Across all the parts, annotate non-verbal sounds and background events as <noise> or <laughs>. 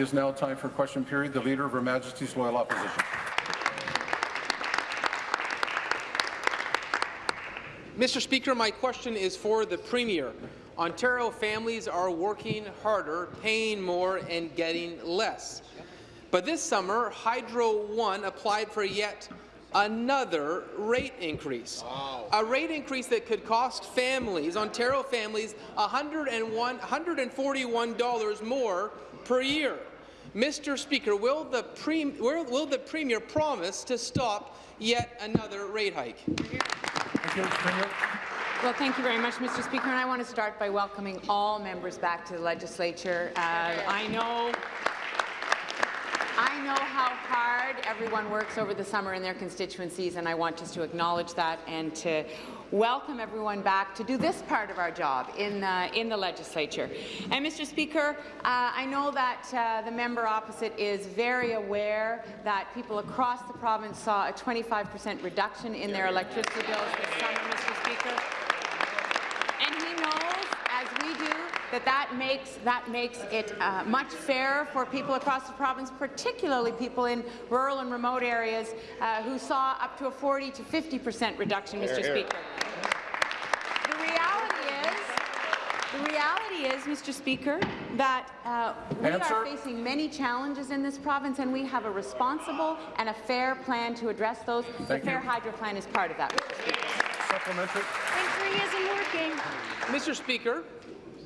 It is now time for question period. The Leader of Her Majesty's Loyal Opposition. Mr. Speaker, my question is for the Premier. Ontario families are working harder, paying more, and getting less. But this summer, Hydro One applied for yet another rate increase. Wow. A rate increase that could cost families, Ontario families, $141 more per year. Mr. Speaker, will the, pre will the Premier promise to stop yet another rate hike? Thank you, Premier. Well, thank you very much, Mr. Speaker, and I want to start by welcoming all members back to the legislature. Uh, I know I know how hard everyone works over the summer in their constituencies, and I want just to acknowledge that and to welcome everyone back to do this part of our job in, uh, in the legislature. And, Mr. Speaker, uh, I know that uh, the member opposite is very aware that people across the province saw a 25 per cent reduction in their electricity bills this summer, Mr. Speaker. And he knows, as we do, that that makes, that makes it uh, much fairer for people across the province, particularly people in rural and remote areas uh, who saw up to a 40 to 50 percent reduction, Mr. Here, Speaker. The reality is, the reality is, Mr. Speaker, that uh, we Answer. are facing many challenges in this province, and we have a responsible and a fair plan to address those. Thank the Fair Hydro Plan is part of that, Mr. Speaker. Supplementary. Three isn't working. Mr. Speaker,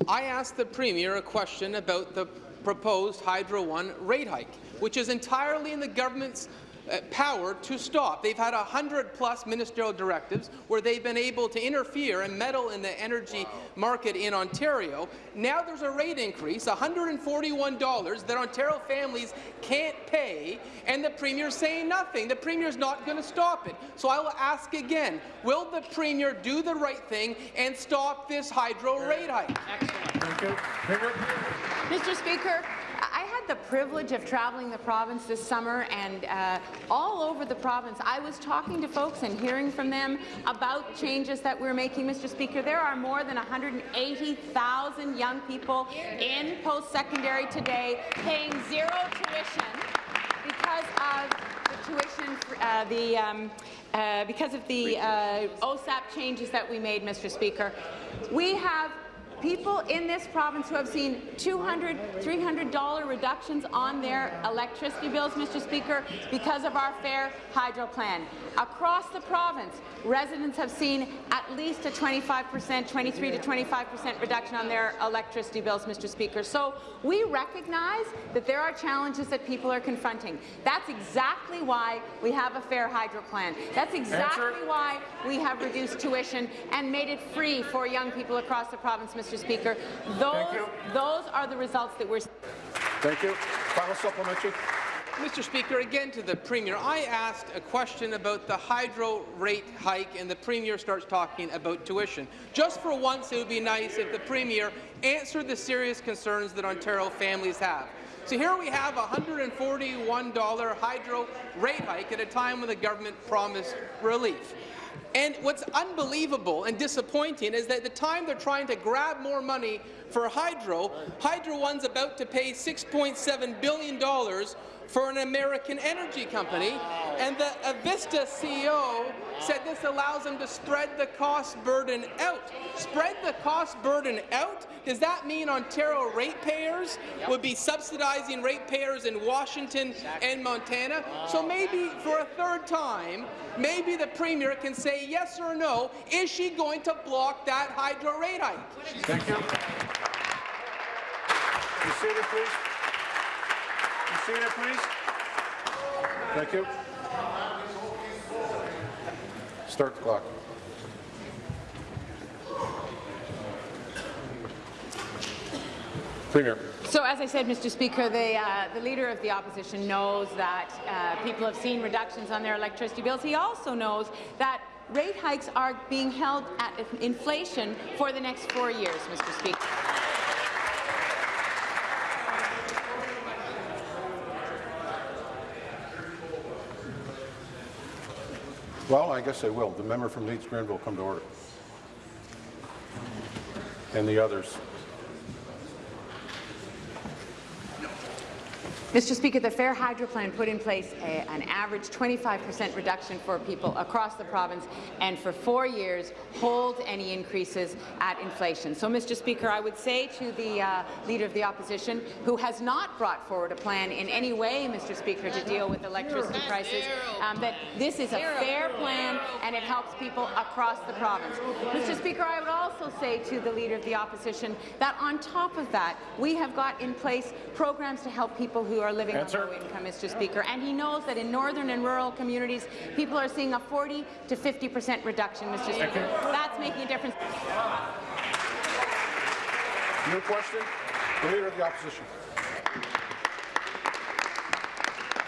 I asked the Premier a question about the proposed Hydro One rate hike, which is entirely in the government's Uh, power to stop. They've had 100-plus ministerial directives where they've been able to interfere and meddle in the energy market in Ontario. Now there's a rate increase, $141 that Ontario families can't pay, and the Premier's saying nothing. The Premier's not going to stop it. So I will ask again, will the Premier do the right thing and stop this hydro rate hike? Excellent. Thank you. Mr. Speaker, I had the privilege of traveling the province this summer, and uh, all over the province, I was talking to folks and hearing from them about changes that we're making, Mr. Speaker. There are more than 180,000 young people in post-secondary today paying zero tuition because of the tuition, uh, the um, uh, because of the uh, OSAP changes that we made, Mr. Speaker. We have people in this province who have seen $200, $300 reductions on their electricity bills, Mr. Speaker, because of our fair hydro plan. Across the province, residents have seen at least a 25 percent, 23 to 25 percent reduction on their electricity bills, Mr. Speaker. So we recognize that there are challenges that people are confronting. That's exactly why we have a fair hydro plan. That's exactly why we have reduced tuition and made it free for young people across the province, Mr. Speaker. Those, those are the results that we're. Thank you. Final supplementary. Mr. Speaker, again to the Premier, I asked a question about the hydro rate hike and the Premier starts talking about tuition. Just for once, it would be nice if the Premier answered the serious concerns that Ontario families have. So here we have a $141 hydro rate hike at a time when the government promised relief. And what's unbelievable and disappointing is that at the time they're trying to grab more money for Hydro, Hydro One's about to pay $6.7 billion for an American energy company, and the Avista CEO said this allows them to spread the cost burden out. Spread the cost burden out? Does that mean Ontario ratepayers would be subsidizing ratepayers in Washington and Montana? So maybe for a third time, maybe the Premier can say yes or no, is she going to block that hydro rate hike? Thank you. You seated, please. Seated, please. Thank you. Start the clock. Premier. So, as I said, Mr. Speaker, the, uh, the Leader of the Opposition knows that uh, people have seen reductions on their electricity bills. He also knows that rate hikes are being held at inflation for the next four years, Mr. Speaker. Well, I guess I will. The member from Leeds Grenville come to order. And the others. Mr. Speaker, the Fair Hydro Plan put in place a, an average 25% reduction for people across the province and for four years hold any increases at inflation. So, Mr. Speaker, I would say to the uh, Leader of the Opposition, who has not brought forward a plan in any way, Mr. Speaker, to deal with electricity prices, um, that this is a fair plan and it helps people across the province. Mr. Speaker, I would also say to the Leader of the Opposition that on top of that, we have got in place programs to help people who are living Answer. on low income, Mr. Speaker, and he knows that in northern and rural communities, people are seeing a 40 to 50 percent reduction, Mr. Speaker. That's making a difference. New question? The Leader of the Opposition.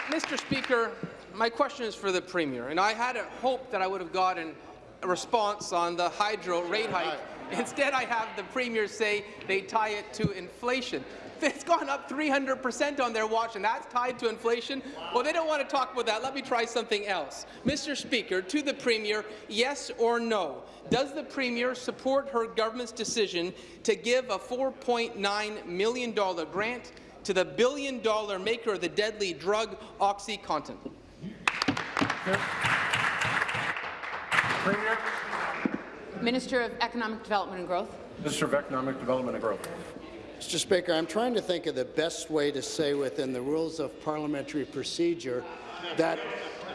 Mr. Speaker, my question is for the Premier, and I had a hope that I would have gotten a response on the hydro rate hike. Instead, I have the Premier say they tie it to inflation. <laughs> It's gone up 300% on their watch, and that's tied to inflation? Well, they don't want to talk about that. Let me try something else. Mr. Speaker, to the Premier, yes or no, does the Premier support her government's decision to give a $4.9 million grant to the billion-dollar maker of the deadly drug OxyContin? Premier. Minister of Economic Development and Growth. Minister of Economic Development and Growth. Mr. Speaker, I'm trying to think of the best way to say within the rules of parliamentary procedure that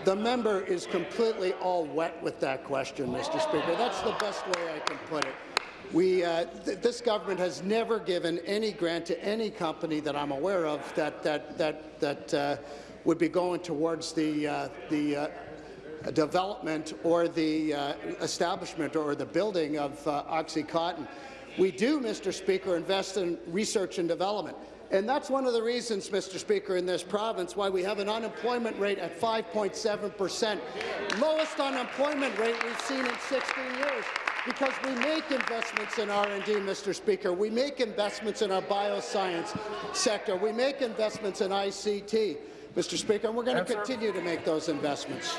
the member is completely all wet with that question, Mr. Speaker. That's the best way I can put it. We, uh, th this government has never given any grant to any company that I'm aware of that that that that uh, would be going towards the uh, the uh, development or the uh, establishment or the building of uh, OxyContin. We do, Mr. Speaker, invest in research and development. And that's one of the reasons, Mr. Speaker, in this province why we have an unemployment rate at 5.7 percent, lowest unemployment rate we've seen in 16 years because we make investments in R&D, Mr. Speaker. We make investments in our bioscience sector. We make investments in ICT, Mr. Speaker, and we're going to continue to make those investments.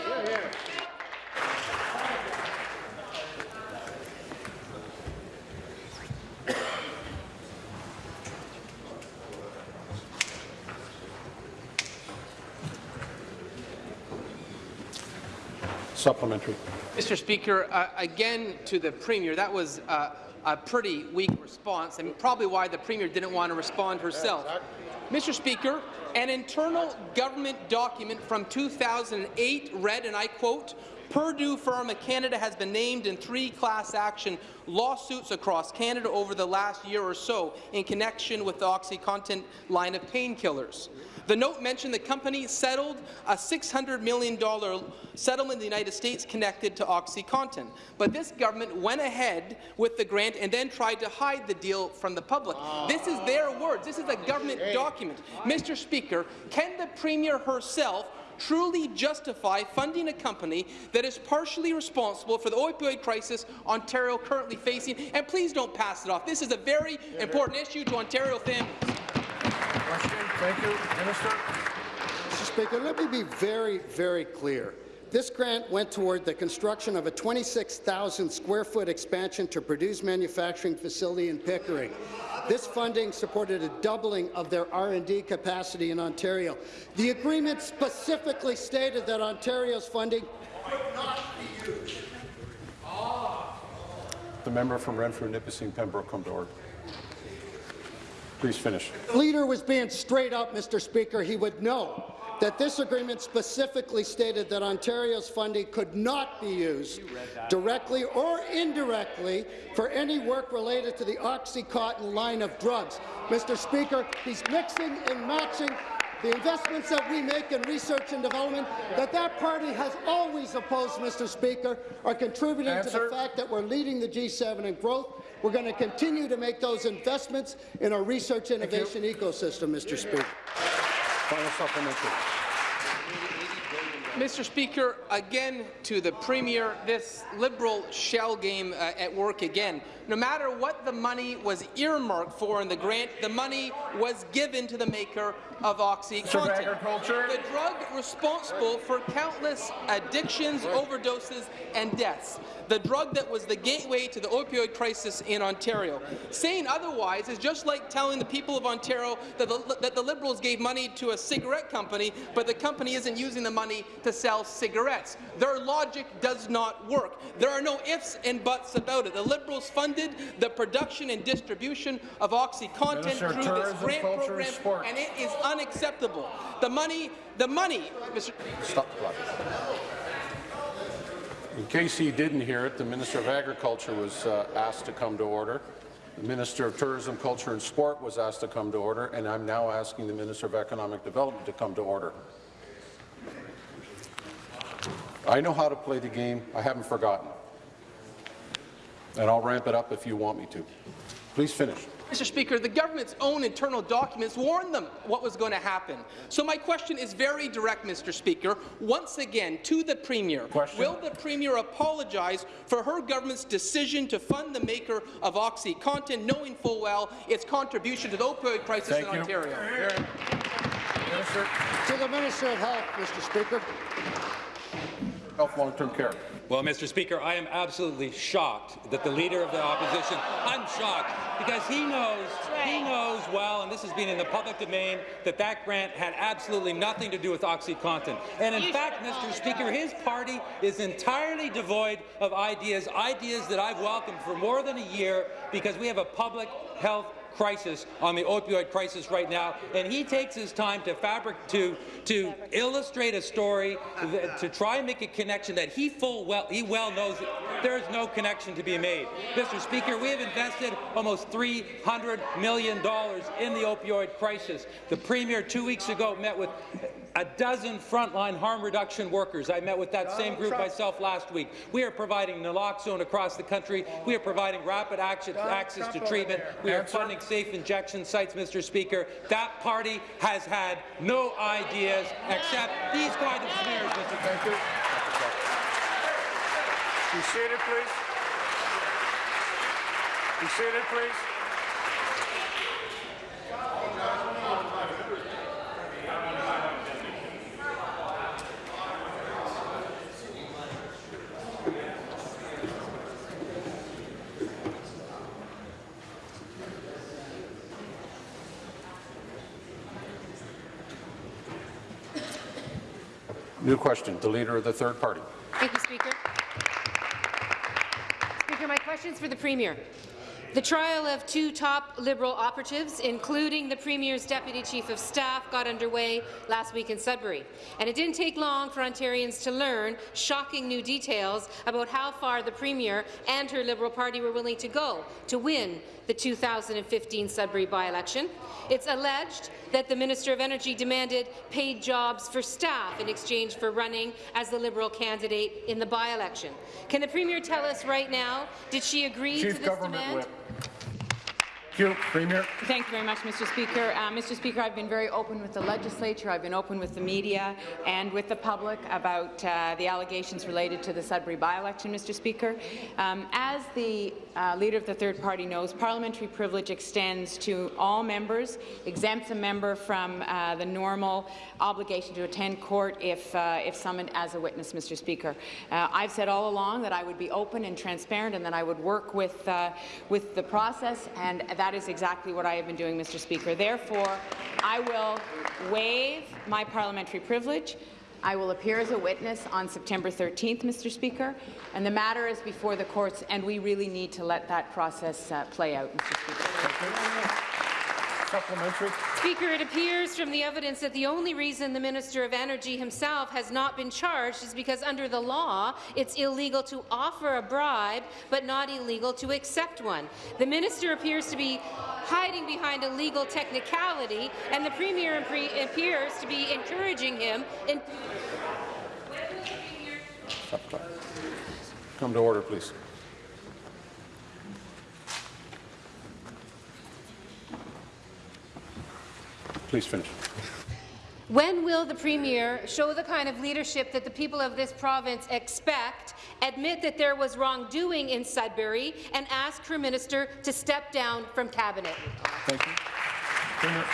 Supplementary. Mr. Speaker, uh, again to the Premier, that was uh, a pretty weak response, and probably why the Premier didn't want to respond herself. Mr. Speaker, an internal government document from 2008 read, and I quote, Purdue Pharma Canada has been named in three class action lawsuits across Canada over the last year or so in connection with the OxyContin line of painkillers. The note mentioned the company settled a $600 million settlement in the United States connected to OxyContin. But this government went ahead with the grant and then tried to hide the deal from the public. This is their words. This is a government document. Mr. Speaker, can the Premier herself truly justify funding a company that is partially responsible for the opioid crisis Ontario currently facing? And please don't pass it off. This is a very important issue to Ontario families. Question. Thank you. Minister. Mr. Speaker, let me be very, very clear. This grant went toward the construction of a 26,000 square foot expansion to Purdue's manufacturing facility in Pickering. This funding supported a doubling of their R&D capacity in Ontario. The agreement specifically stated that Ontario's funding would not be used. The member from Renfrew, Nipissing, Pembroke, come to order. Please finish. The leader was being straight up, Mr. Speaker. He would know that this agreement specifically stated that Ontario's funding could not be used directly or indirectly for any work related to the OxyContin line of drugs. Mr. Speaker, he's mixing and matching the investments that we make in research and development that that party has always opposed, Mr. Speaker, are contributing to the fact that we're leading the G7 in growth. We're going to continue to make those investments in our research innovation ecosystem, Mr. Speaker. Final supplementary. Mr. Speaker, again to the Premier, this Liberal shell game uh, at work again. No matter what the money was earmarked for in the grant, the money was given to the maker of OxyContin. The drug responsible for countless addictions, overdoses, and deaths. The drug that was the gateway to the opioid crisis in Ontario. Saying otherwise is just like telling the people of Ontario that the, that the Liberals gave money to a cigarette company, but the company isn't using the money to sell cigarettes. Their logic does not work. There are no ifs and buts about it. The Liberals funded the production and distribution of OxyContin Minister through this grant Culture and program, Sport. and it is unacceptable. The money, the money, Mr. Stop the clock. Case he didn't hear it, the Minister of Agriculture was uh, asked to come to order. The Minister of Tourism, Culture and Sport was asked to come to order, and I'm now asking the Minister of Economic Development to come to order. I know how to play the game. I haven't forgotten. And I'll ramp it up if you want me to. Please finish. Mr. Speaker, the government's own internal documents warned them what was going to happen. So my question is very direct, Mr. Speaker. Once again, to the Premier, Question. will the Premier apologize for her government's decision to fund the maker of OxyContin, knowing full well its contribution to the opioid crisis Thank in you. Ontario? Minister. To the Minister of Health, Mr. Speaker. Health Long-Term Care. Well, Mr. Speaker, I am absolutely shocked that the Leader of the Opposition, I'm shocked because he knows, he knows well, and this has been in the public domain, that that grant had absolutely nothing to do with OxyContin. And in fact, Mr. Speaker, his party is entirely devoid of ideas, ideas that I've welcomed for more than a year because we have a public health crisis on the opioid crisis right now, and he takes his time to fabric to to illustrate a story that, to try and make a connection that he full well he well knows there is no connection to be made. Mr. Speaker, we have invested almost 300 million dollars in the opioid crisis. The premier two weeks ago met with a dozen frontline harm reduction workers. I met with that same group myself last week. We are providing naloxone across the country. We are providing rapid action, access to treatment. We are Answer. funding safe injection sites, Mr. Speaker. That party has had no ideas except these kind of smears, Mr. Speaker. Be seated, please. Be seated, please. New question. The Leader of the Third Party. Thank you, Speaker. Speaker, my question is for the Premier. The trial of two top Liberal operatives, including the Premier's Deputy Chief of Staff, got underway last week in Sudbury. And it didn't take long for Ontarians to learn shocking new details about how far the Premier and her Liberal Party were willing to go to win the 2015 Sudbury by-election. It's alleged that the Minister of Energy demanded paid jobs for staff in exchange for running as the Liberal candidate in the by-election. Can the Premier tell us right now, did she agree to this Government demand? Whip. Thank you, Premier. Thank you very much, Mr. Speaker. Uh, Mr. Speaker, I've been very open with the legislature, I've been open with the media and with the public about uh, the allegations related to the Sudbury by-election, Mr. Speaker. Um, as the uh, Leader of the Third Party knows, parliamentary privilege extends to all members, exempts a member from uh, the normal obligation to attend court if, uh, if summoned as a witness, Mr. Speaker. Uh, I've said all along that I would be open and transparent and that I would work with, with the process, and that is exactly what I have been doing, Mr. Speaker. Therefore, I will waive my parliamentary privilege. I will appear as a witness on September 13th, Mr. Speaker, and the matter is before the courts, and we really need to let that process uh, play out, Mr. Speaker. Supplementary. Speaker, it appears from the evidence that the only reason the Minister of Energy himself has not been charged is because under the law, it's illegal to offer a bribe, but not illegal to accept one. The minister appears to be hiding behind a legal technicality, and the Premier impre- appears to be encouraging him in Stop the clock. Come to order, please. Please finish. When will the Premier show the kind of leadership that the people of this province expect, admit that there was wrongdoing in Sudbury, and ask her minister to step down from Cabinet? Thank you. Premier.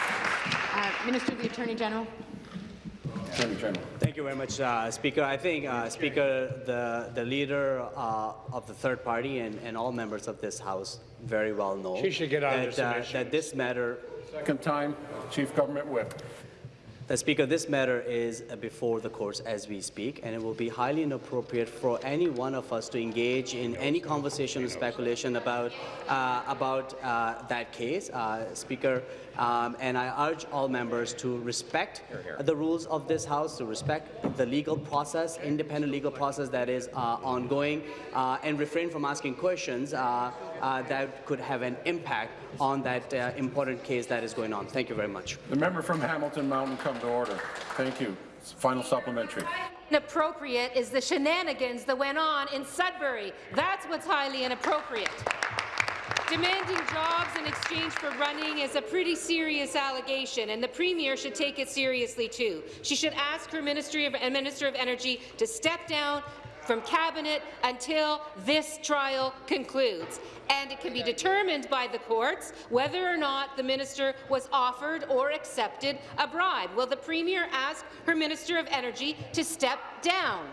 Uh, Minister of the Attorney General. Attorney General. Thank you very much, uh, Speaker. I think, uh, Speaker, the, the leader uh, of the third party and, and all members of this House very well know She should get on that, uh, that this matter Second time, Chief Government Whip. The Speaker, this matter is before the courts as we speak, and it will be highly inappropriate for any one of us to engage in any conversation or speculation about uh, about uh, that case, uh, Speaker. Um, and I urge all members to respect the rules of this House, to respect the legal process, independent legal process that is uh, ongoing, uh, and refrain from asking questions uh, uh, that could have an impact on that uh, important case that is going on. Thank you very much. The member from Hamilton Mountain come to order. Thank you. Final supplementary. Inappropriate is the shenanigans that went on in Sudbury. That's what's highly inappropriate. Demanding jobs in exchange for running is a pretty serious allegation, and the Premier should take it seriously too. She should ask her Ministry of, Minister of Energy to step down from Cabinet until this trial concludes. And it can be determined by the courts whether or not the minister was offered or accepted a bribe. Will the Premier ask her Minister of Energy to step down?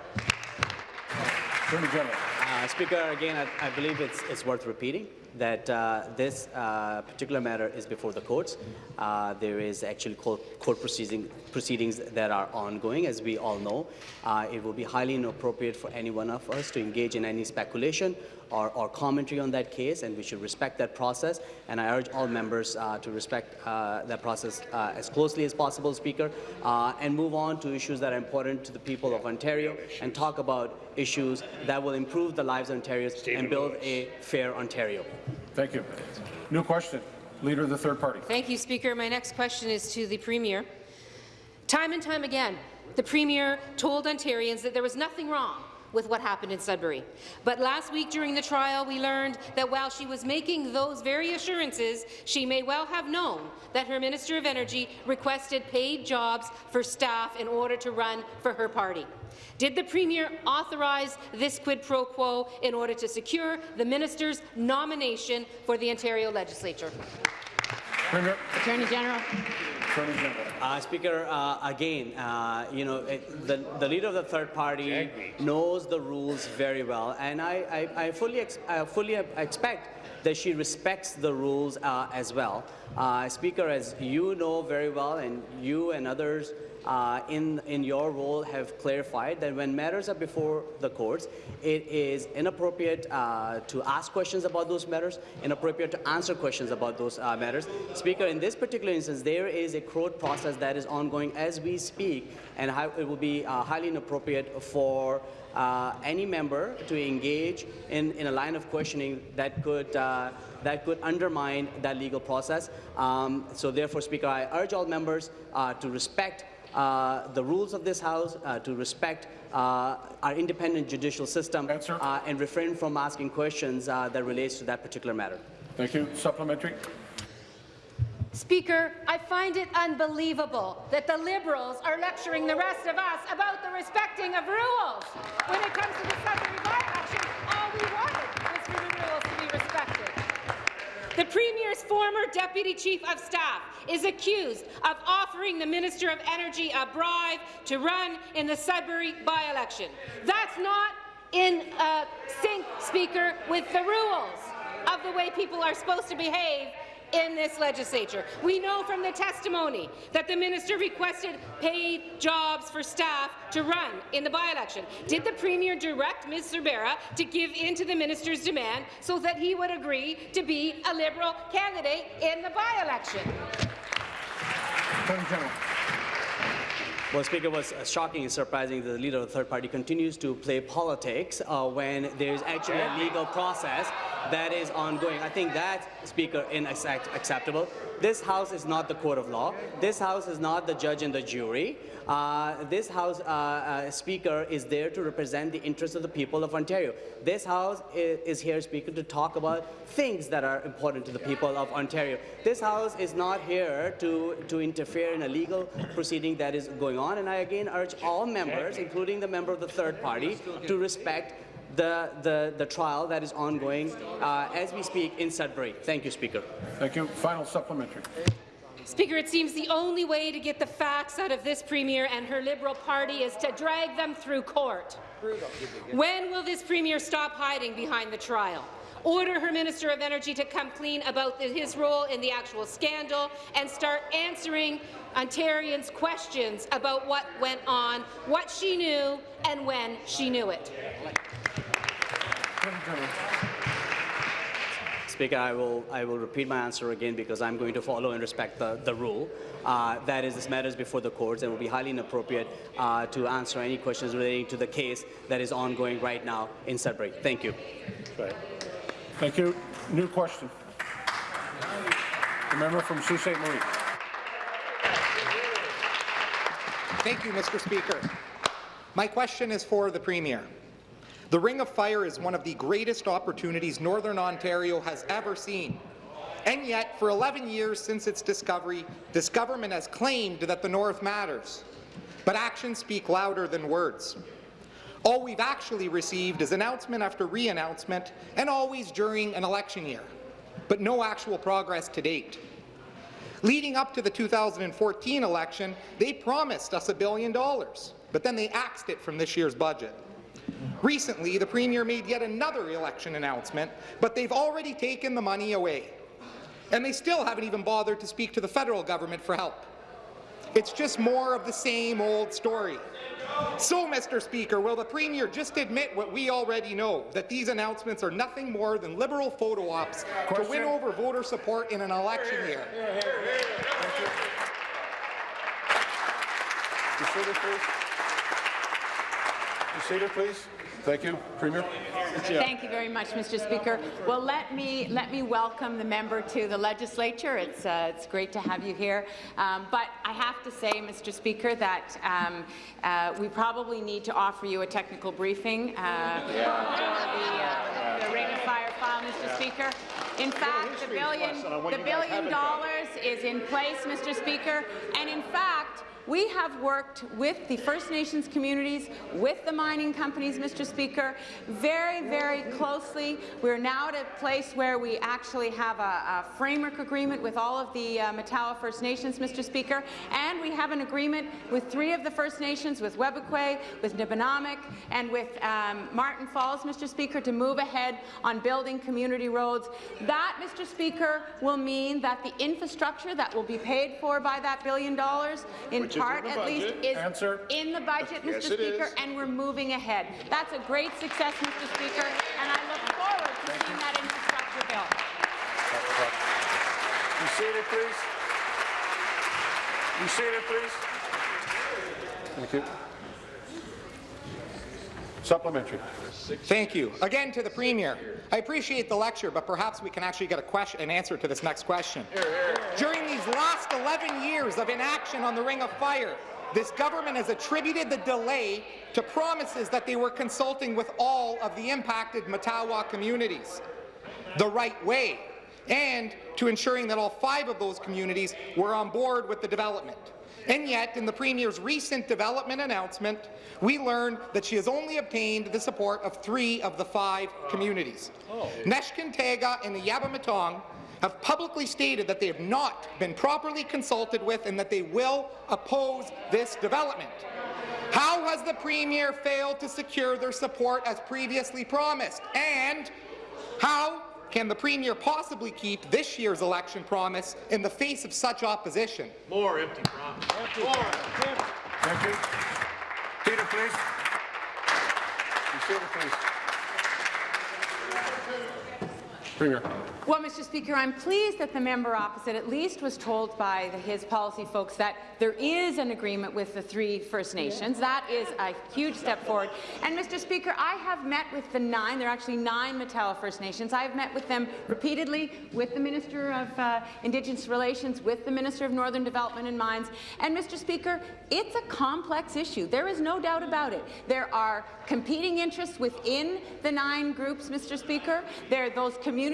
Attorney Uh, Speaker, again, I, I believe it's, it's worth repeating that uh, this uh, particular matter is before the courts. Uh, there is actually court, court proceeding, proceedings that are ongoing, as we all know. Uh, it will be highly inappropriate for any one of us to engage in any speculation or, or commentary on that case, and we should respect that process. And I urge all members uh, to respect uh, that process as closely as possible, Speaker, and move on to issues that are important to the people of Ontario and talk about issues that will improve the lives of Ontarians and build a fair Ontario. Thank you. New question. Leader of the third party. Thank you, Speaker. My next question is to the Premier. Time and time again, the Premier told Ontarians that there was nothing wrong with what happened in Sudbury. But last week during the trial, we learned that while she was making those very assurances, she may well have known that her Minister of Energy requested paid jobs for staff in order to run for her party. Did the Premier authorize this quid pro quo in order to secure the minister's nomination for the Ontario Legislature? Premier. Attorney General. Uh, Speaker, uh, again, uh, you know, it, the, the leader of the third party knows the rules very well, and I, I, I fully, ex I fully expect that she respects the rules uh, as well. Uh, Speaker, as you know very well, and you and others uh, in, in your role have clarified that when matters are before the courts, it is inappropriate uh, to ask questions about those matters, inappropriate to answer questions about those uh, matters. Speaker, in this particular instance, there is a court process that is ongoing as we speak, and it will be uh, highly inappropriate for uh, any member to engage in, in a line of questioning that could uh, that could undermine that legal process. Um, so therefore, Speaker, I urge all members to respect uh, the rules of this House, uh, to respect uh, our independent judicial system, uh, and refrain from asking questions uh, that relates to that particular matter. Thank you. Supplementary. Speaker, I find it unbelievable that the Liberals are lecturing the rest of us about the respecting of rules. When it comes to the Sudbury by-election, all we wanted was for the rules to be respected. The Premier's former Deputy Chief of Staff is accused of offering the Minister of Energy a bribe to run in the Sudbury by-election. That's not in uh, sync, Speaker, with the rules of the way people are supposed to behave in this legislature. We know from the testimony that the minister requested paid jobs for staff to run in the by-election. Did the Premier direct Ms. Sorbara to give in to the minister's demand so that he would agree to be a Liberal candidate in the by-election? Well, Speaker, what's uh, shocking and surprising that the leader of the third party continues to play politics uh, when there's actually a legal process that is ongoing. I think that, Speaker, is unacceptable. This House is not the court of law. This House is not the judge and the jury. Uh, this House uh, uh, Speaker is there to represent the interests of the people of Ontario. This House is, is here, Speaker, to talk about things that are important to the people of Ontario. This House is not here to, to interfere in a legal proceeding that is going on, and I again urge all members, including the member of the third party, to respect the, the, the trial that is ongoing uh, as we speak in Sudbury. Thank you, Speaker. Thank you. Final supplementary. Speaker, it seems the only way to get the facts out of this Premier and her Liberal Party is to drag them through court. When will this Premier stop hiding behind the trial? Order her Minister of Energy to come clean about the, his role in the actual scandal and start answering Ontarians' questions about what went on, what she knew, and when she knew it. Speaker, I will, I will repeat my answer again because I'm going to follow and respect the, the rule. Uh, that is, this matters before the courts and will be highly inappropriate uh, to answer any questions relating to the case that is ongoing right now in Sudbury. Thank you. Thank you. New question. The member from Sault Ste. Marie. Thank you, Mr. Speaker. My question is for the Premier. The Ring of Fire is one of the greatest opportunities Northern Ontario has ever seen. And yet, for 11 years since its discovery, this government has claimed that the North matters. But actions speak louder than words. All we've actually received is announcement after re-announcement, and always during an election year, but no actual progress to date. Leading up to the 2014 election, they promised us a billion dollars, but then they axed it from this year's budget. Recently, the Premier made yet another election announcement, but they've already taken the money away. And they still haven't even bothered to speak to the federal government for help. It's just more of the same old story. So, Mr. Speaker, will the Premier just admit what we already know, that these announcements are nothing more than liberal photo ops to win over voter support in an election year? Be seated, please. Be seated, please. Thank you, Premier. Thank you very much, Mr. Speaker. Well, let me let me welcome the member to the legislature. It's uh, it's great to have you here. Um, but I have to say, Mr. Speaker, that um, uh, we probably need to offer you a technical briefing uh, for the, uh, the Ring of Fire file, Mr. Speaker. In fact, the billion the billion dollars is in place, Mr. Speaker, and in fact. We have worked with the First Nations communities, with the mining companies, Mr. Speaker, very, very closely. We're now at a place where we actually have a, a framework agreement with all of the uh, Matawa First Nations, Mr. Speaker, and we have an agreement with three of the First Nations, with Webequie, with Nibinamik, and with um, Marten Falls, Mr. Speaker, to move ahead on building community roads. That, Mr. Speaker, will mean that the infrastructure that will be paid for by that billion dollars in Which part, in the at least, budget. is Answer. in the budget, Mr. Yes, Speaker, and we're moving ahead. That's a great success, Mr. Speaker, and I look forward to seeing that infrastructure bill. Be seated, please. Be seated, please. Thank you. Supplementary. Thank you. Again to the Premier. I appreciate the lecture, but perhaps we can actually get a question, an answer to this next question. During these last 11 years of inaction on the Ring of Fire, this government has attributed the delay to promises that they were consulting with all of the impacted Matawa communities the right way, and to ensuring that all five of those communities were on board with the development. And yet, in the Premier's recent development announcement, we learned that she has only obtained the support of three of the five communities. Oh. Neskantaga and the Eabametoong have publicly stated that they have not been properly consulted with and that they will oppose this development. How has the Premier failed to secure their support as previously promised? And how can the Premier possibly keep this year's election promise in the face of such opposition? More empty promises. More. Thank you. Peter, please. Be seated, please. Premier. Well, Mr. Speaker, I'm pleased that the member opposite at least was told by the, his policy folks that there is an agreement with the three First Nations. That is a huge step forward. And, Mr. Speaker, I have met with the nine, there are actually nine Matawa First Nations. I have met with them repeatedly, with the Minister of uh, Indigenous Relations, with the Minister of Northern Development and Mines. And, Mr. Speaker, it's a complex issue. There is no doubt about it. There are competing interests within the nine groups, Mr. Speaker. There, are those communities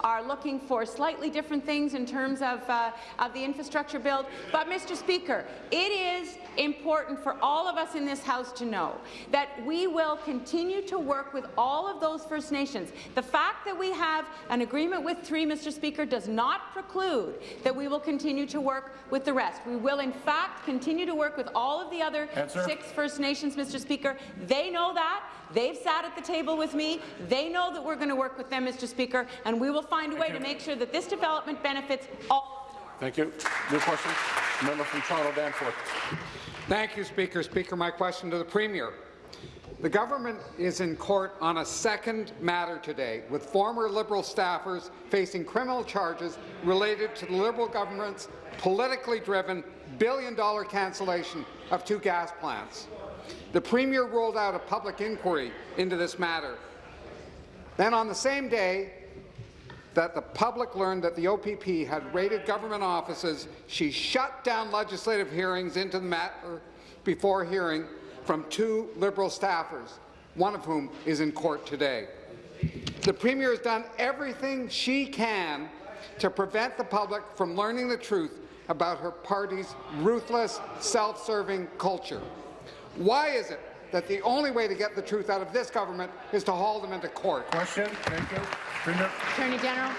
are looking for slightly different things in terms of, uh, of the infrastructure build. But, Mr. Speaker, it is important for all of us in this House to know that we will continue to work with all of those First Nations. The fact that we have an agreement with three, Mr. Speaker, does not preclude that we will continue to work with the rest. We will, in fact, continue to work with all of the other Answer. six First Nations, Mr. Speaker. They know that. They've sat at the table with me. They know that we're going to work with them, Mr. Speaker, and we will find a way to make sure that this development benefits all. Thank you. New question. Member from Toronto Danforth. Thank you, Speaker. Speaker, my question to the Premier. The government is in court on a second matter today, with former Liberal staffers facing criminal charges related to the Liberal government's politically driven billion-dollar cancellation of two gas plants. The Premier rolled out a public inquiry into this matter. Then on the same day that the public learned that the OPP had raided government offices, she shut down legislative hearings into the matter before hearing from two Liberal staffers, one of whom is in court today. The Premier has done everything she can to prevent the public from learning the truth about her party's ruthless, self-serving culture. Why is it that the only way to get the truth out of this government is to haul them into court? Question. Thank you. Premier. Attorney General.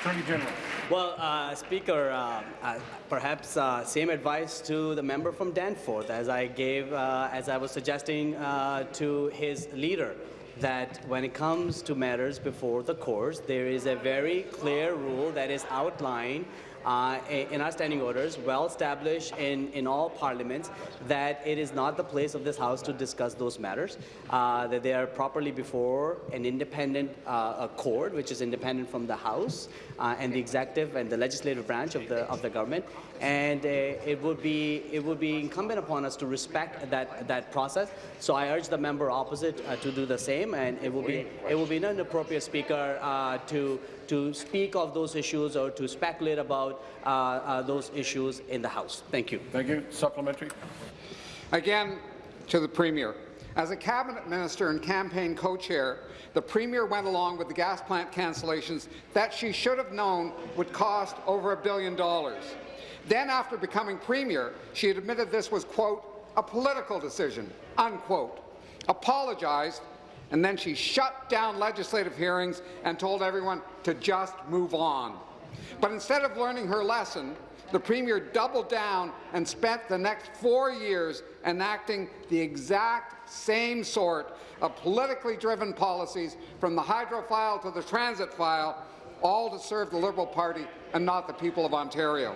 Attorney General. Well, uh, Speaker, uh, uh, perhaps uh, same advice to the member from Danforth as I gave, uh, as I was suggesting uh, to his leader, that when it comes to matters before the courts, there is a very clear rule that is outlined uh, in our standing orders, well established in, in all parliaments, that it is not the place of this House to discuss those matters, uh, that they are properly before an independent uh, court, which is independent from the House uh, and the executive and the legislative branch of the, of the government, and uh, it would be it would be incumbent upon us to respect that that process. So I urge the member opposite uh, to do the same, and it will be it will be an inappropriate speaker uh, to to speak of those issues or to speculate about uh, uh, those issues in the House. Thank you. Thank you. Supplementary. Again, to the Premier. As a cabinet minister and campaign co-chair, the Premier went along with the gas plant cancellations that she should have known would cost over a billion dollars. Then, after becoming Premier, she admitted this was, quote, a political decision, unquote, apologized, and then she shut down legislative hearings and told everyone to just move on. But instead of learning her lesson, the Premier doubled down and spent the next four years enacting the exact same sort of politically driven policies from the hydro file to the transit file, all to serve the Liberal Party and not the people of Ontario.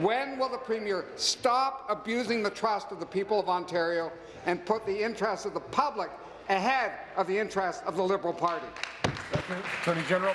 When will the Premier stop abusing the trust of the people of Ontario and put the interests of the public ahead of the interests of the Liberal Party? Thank. Attorney General.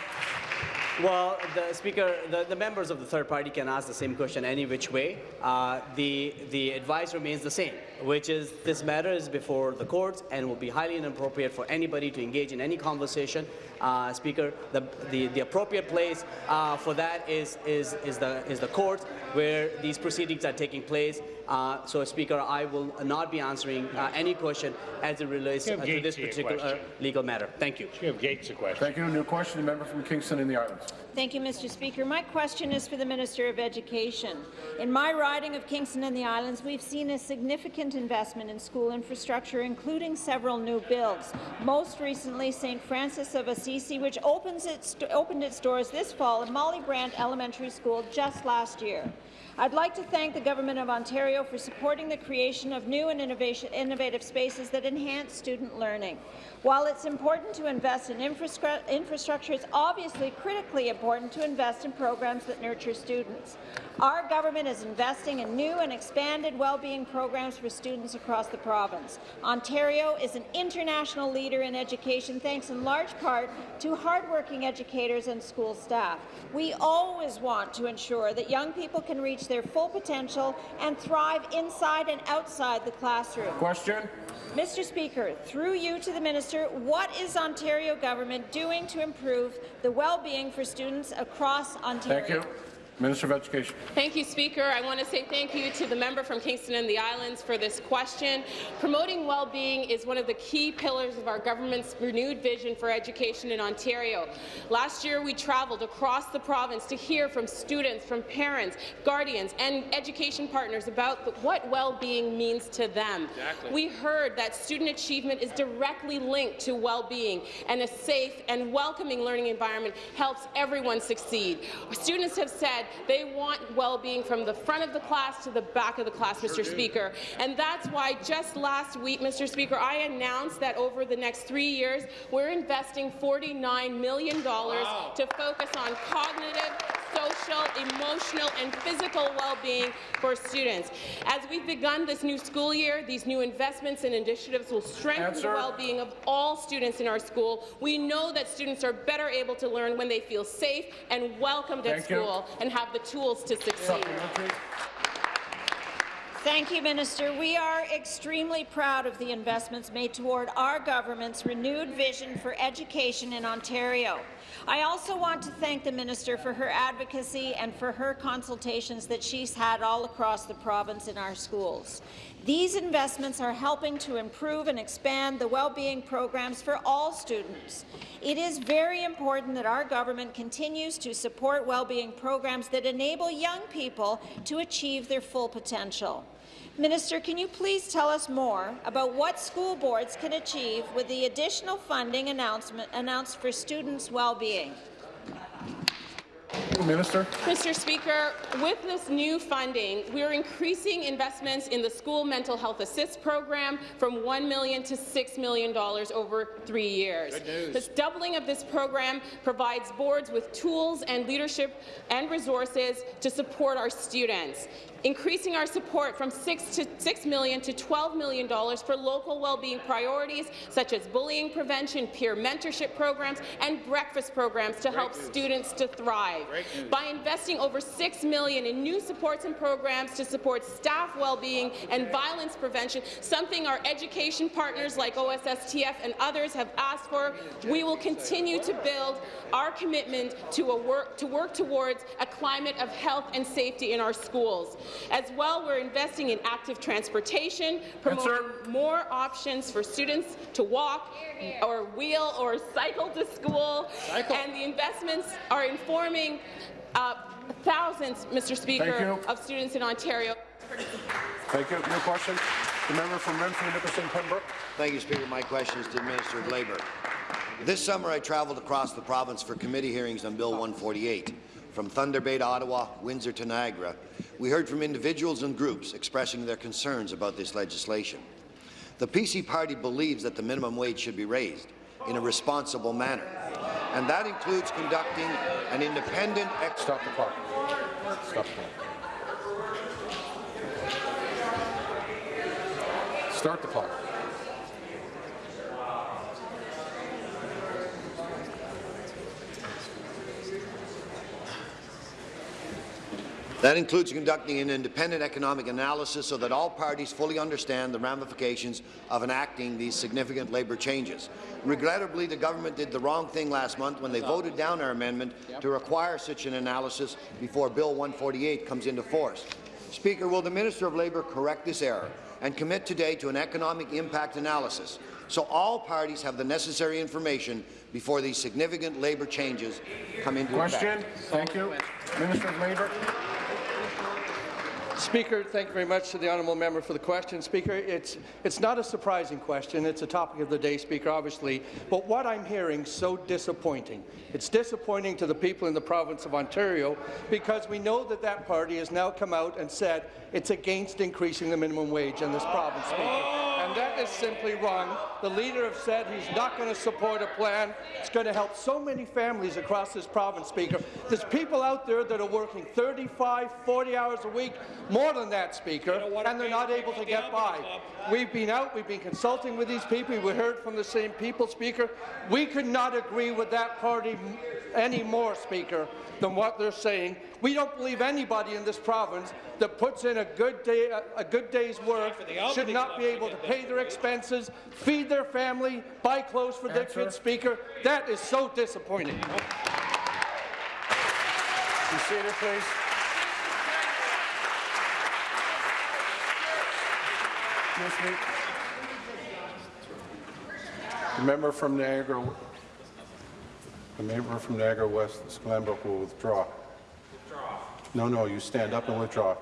Well, the Speaker, the, the, members of the third party can ask the same question any which way. Uh, the, the advice remains the same, which is this matter is before the courts and will be highly inappropriate for anybody to engage in any conversation. Uh, Speaker, the, the, the, appropriate place uh, for that is, is, is, the, is the courts where these proceedings are taking place. Uh, so, Speaker, I will not be answering uh, any question as it relates uh, to this particular legal matter. Thank you. Give Gates a question. Thank you. New question, the member from Kingston in the Islands. Thank you, Mr. Speaker. My question is for the Minister of Education. In my riding of Kingston and the Islands, we've seen a significant investment in school infrastructure, including several new builds. Most recently, St. Francis of Assisi, which opens its, opened its doors this fall at Molly Brant Elementary School just last year. I'd like to thank the Government of Ontario for supporting the creation of new and innovative spaces that enhance student learning. While it's important to invest in infrastructure, it's obviously critically important important to invest in programs that nurture students. Our government is investing in new and expanded well-being programs for students across the province. Ontario is an international leader in education thanks in large part to hardworking educators and school staff. We always want to ensure that young people can reach their full potential and thrive inside and outside the classroom. Question. Mr. Speaker, through you to the minister, what is Ontario government doing to improve the well-being for students across Ontario? Thank you. Minister of Education. Thank you, Speaker. I want to say thank you to the member from Kingston and the Islands for this question. Promoting well-being is one of the key pillars of our government's renewed vision for education in Ontario. Last year, we travelled across the province to hear from students, from parents, guardians, and education partners about what well-being means to them. Exactly. We heard that student achievement is directly linked to well-being, and a safe and welcoming learning environment helps everyone succeed. Students have said they want well-being from the front of the class to the back of the class, Mr. Speaker. And that's why just last week, Mr. Speaker, I announced that over the next three years, we're investing $49 million to focus on cognitive, social, emotional, and physical well-being for students. As we've begun this new school year, these new investments and initiatives will strengthen Answer. the well-being of all students in our school. We know that students are better able to learn when they feel safe and welcomed at Thank you. school and have the tools to succeed. Supplementary. Thank you, Minister. We are extremely proud of the investments made toward our government's renewed vision for education in Ontario. I also want to thank the Minister for her advocacy and for her consultations that she's had all across the province in our schools. These investments are helping to improve and expand the well-being programs for all students. It is very important that our government continues to support well-being programs that enable young people to achieve their full potential. Minister, can you please tell us more about what school boards can achieve with the additional funding announcement announced for students' well-being? Minister. Mr. Speaker, with this new funding, we are increasing investments in the School Mental Health Assist program from 1 million to $6 million over three years. This doubling of this program provides boards with tools and leadership and resources to support our students increasing our support from 6 to 6 million to 12 million dollars for local well-being priorities such as bullying prevention, peer mentorship programs, and breakfast programs to help students to thrive. By investing over 6 million in new supports and programs to support staff well-being and violence prevention, something our education partners like OSSTF and others have asked for, we will continue to build our commitment to, a work, to work towards a climate of health and safety in our schools. As well, we're investing in active transportation, promoting more options for students to walk or wheel or cycle to school, and the investments are informing uh, thousands, Mr. Speaker, of students in Ontario. Thank you. New question. The member from Renfrew, Nipissing, Pembroke. Thank you, Speaker. My question is to the Minister of Labour. This summer, I travelled across the province for committee hearings on Bill 148. From Thunder Bay to Ottawa, Windsor to Niagara, we heard from individuals and groups expressing their concerns about this legislation. The PC party believes that the minimum wage should be raised in a responsible manner, and that includes conducting an independent... Stop the clock. Stop the clock. Start the clock. That includes conducting an independent economic analysis so that all parties fully understand the ramifications of enacting these significant labour changes. Regrettably, the government did the wrong thing last month when they voted down our amendment to require such an analysis before Bill 148 comes into force. Speaker, will the Minister of Labour correct this error and commit today to an economic impact analysis so all parties have the necessary information before these significant labour changes come into Question. effect? Thank you. Minister of Labour. Speaker, thank you very much to the honourable member for the question. Speaker, it's, it's not a surprising question. It's a topic of the day, Speaker, obviously. But what I'm hearing is so disappointing. It's disappointing to the people in the province of Ontario because we know that that party has now come out and said it's against increasing the minimum wage in this province, Speaker. And that is simply wrong. The leader has said he's not going to support a plan. It's going to help so many families across this province, Speaker. There's people out there that are working 35, 40 hours a week, more than that, Speaker, and they're not able to get by. We've been out, we've been consulting with these people, we heard from the same people, Speaker. We could not agree with that party any more, Speaker, than what they're saying. We don't believe anybody in this province that puts in a good day, a, a good day's work should not be able to pay their expenses, feed their family, buy clothes for their kids, Speaker. That is so disappointing. Be seated, please. Excuse me. The member from Niagara, the member from Niagara West, Glanbrook will withdraw. No, no, you stand up and withdraw.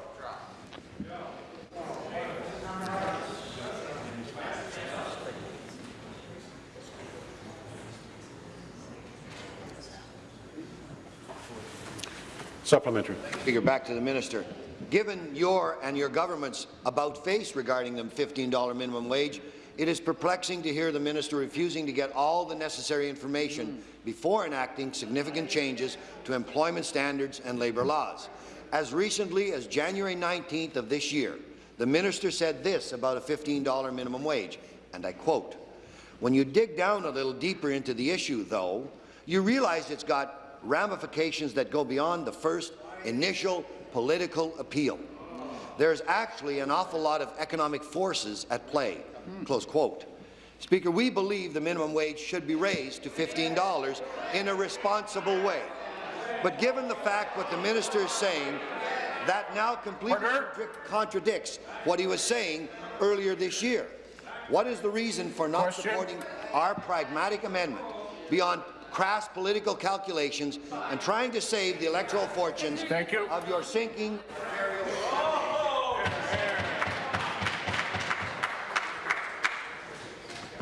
Supplementary. Speaker, back to the minister. Given your and your government's about-face regarding the $15 minimum wage, it is perplexing to hear the minister refusing to get all the necessary information before enacting significant changes to employment standards and labour laws. As recently as January 19th of this year, the minister said this about a $15 minimum wage, and I quote, When you dig down a little deeper into the issue, though, you realize it's got ramifications that go beyond the first initial political appeal. There's actually an awful lot of economic forces at play. Hmm. Close quote. Speaker, we believe the minimum wage should be raised to $15 in a responsible way. But given the fact what the minister is saying, that now completely contradic- contradicts what he was saying earlier this year. What is the reason for not Question. supporting our pragmatic amendment beyond crass political calculations and trying to save the electoral fortunes Thank you. of your sinking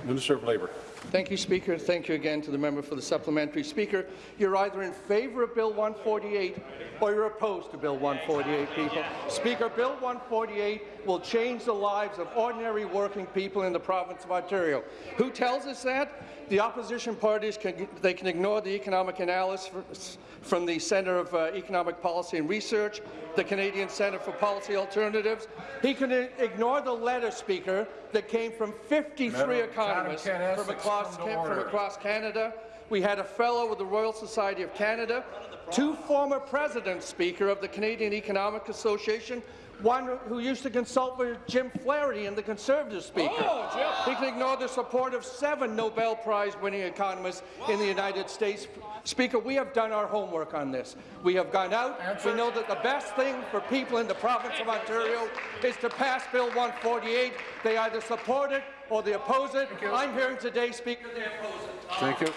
Minister of Labour. Thank you, Speaker. Thank you again to the member for the supplementary. Speaker, you're either in favour of Bill 148 or you're opposed to Bill 148, people. Speaker, Bill 148 will change the lives of ordinary working people in the province of Ontario. Who tells us that? The opposition parties can, they can ignore the economic analysis from the Centre of uh, Economic Policy and Research, the Canadian Centre for Policy Alternatives. He can ignore the letter, Speaker, that came from 53 Madam- economists from across, from across Canada. We had a fellow with the Royal Society of Canada, two former presidents, Speaker, of the Canadian Economic Association, one who used to consult with Jim Flaherty and the Conservative Speaker. Oh, He can ignore the support of seven Nobel Prize-winning economists in the United States. Speaker, we have done our homework on this. We have gone out. We know that the best thing for people in the province of Ontario is to pass Bill 148. They either support it or they oppose it. I'm hearing today, Speaker, they oppose it. Thank you.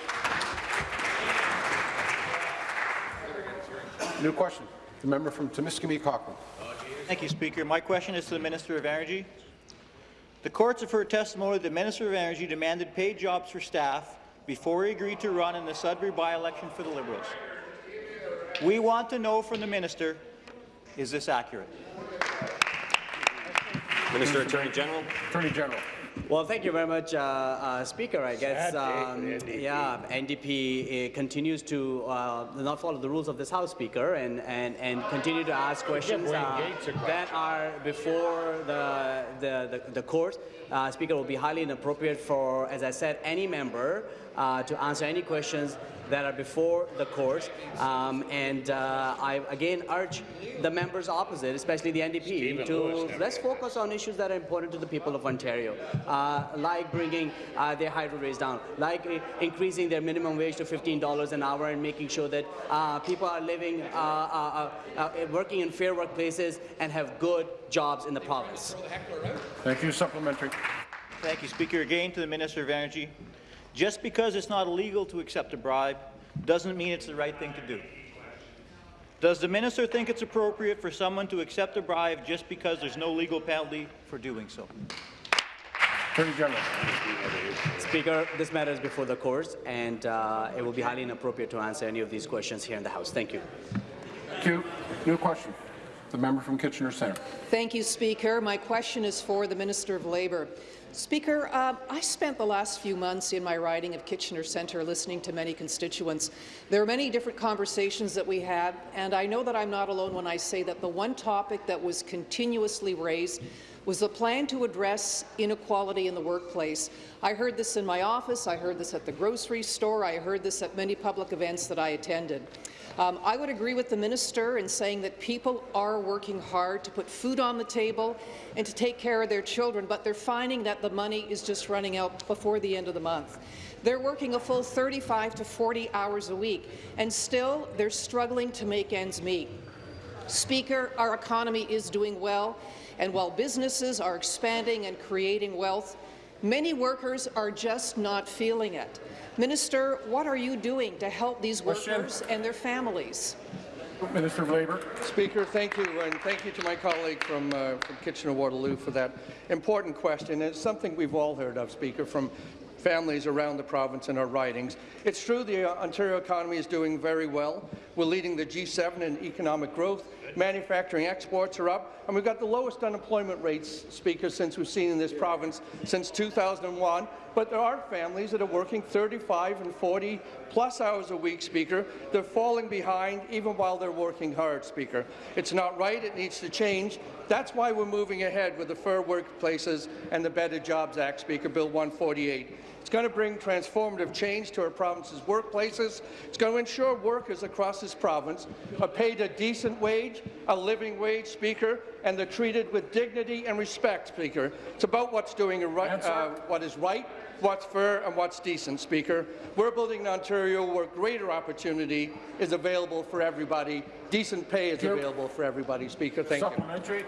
New question. The member from Timiskaming Cochrane. Thank you, Speaker. My question is to the Minister of Energy. The courts have heard testimony that the Minister of Energy demanded paid jobs for staff before he agreed to run in the Sudbury by-election for the Liberals. We want to know from the Minister, is this accurate? Minister Attorney General. Attorney General. Well, thank you very much, uh, uh, Speaker. I guess, um, yeah, NDP uh, continues to uh, not follow the rules of this House, Speaker, and, and, and continue to ask questions uh, that are before the, the, the, the court. Uh, Speaker, will be highly inappropriate for, as I said, any member uh, to answer any questions that are before the court. Um, and uh, I again urge the members opposite, especially the NDP, to let's focus on issues that are important to the people of Ontario, uh, like bringing uh, their hydro rates down, like uh, increasing their minimum wage to $15 an hour and making sure that uh, people are living, uh, uh, uh, uh, working in fair workplaces and have good jobs in the province. Thank you. Supplementary. Thank you, Speaker. Again to the Minister of Energy. Just because it's not illegal to accept a bribe doesn't mean it's the right thing to do. Does the minister think it's appropriate for someone to accept a bribe just because there's no legal penalty for doing so? Attorney General. Speaker, this matter is before the courts, and uh, it will be highly inappropriate to answer any of these questions here in the House. Thank you. Thank you. New question. The member from Kitchener Centre. Thank you, Speaker. My question is for the Minister of Labour. Speaker, uh, I spent the last few months in my riding of Kitchener Centre listening to many constituents. There are many different conversations that we had, and I know that I'm not alone when I say that the one topic that was continuously raised was the plan to address inequality in the workplace. I heard this in my office, I heard this at the grocery store, I heard this at many public events that I attended. Um, I would agree with the minister in saying that people are working hard to put food on the table and to take care of their children, but they're finding that the money is just running out before the end of the month. They're working a full 35 to 40 hours a week, and still they're struggling to make ends meet. Speaker, our economy is doing well, and while businesses are expanding and creating wealth, many workers are just not feeling it. Minister, what are you doing to help these workers and their families? Minister of Labour. Speaker, thank you, and thank you to my colleague from, uh, from Kitchener-Waterloo for that important question. It's something we've all heard of, Speaker, from families around the province in our ridings. It's true the uh, Ontario economy is doing very well. We're leading the G7 in economic growth. Manufacturing exports are up, and we've got the lowest unemployment rates, Speaker, since we've seen in this province since 2001. But there are families that are working 35 and 40 plus hours a week, Speaker. They're falling behind even while they're working hard, Speaker. It's not right. It needs to change. That's why we're moving ahead with the Fair Workplaces and the Better Jobs Act, Speaker, Bill 148. It's going to bring transformative change to our province's workplaces. It's going to ensure workers across this province are paid a decent wage, a living wage, Speaker, and they're treated with dignity and respect, Speaker. It's about what's doing right, uh, what is right, what's fair, and what's decent, Speaker. We're building an Ontario where greater opportunity is available for everybody. Decent pay is available for everybody, Speaker. Thank you.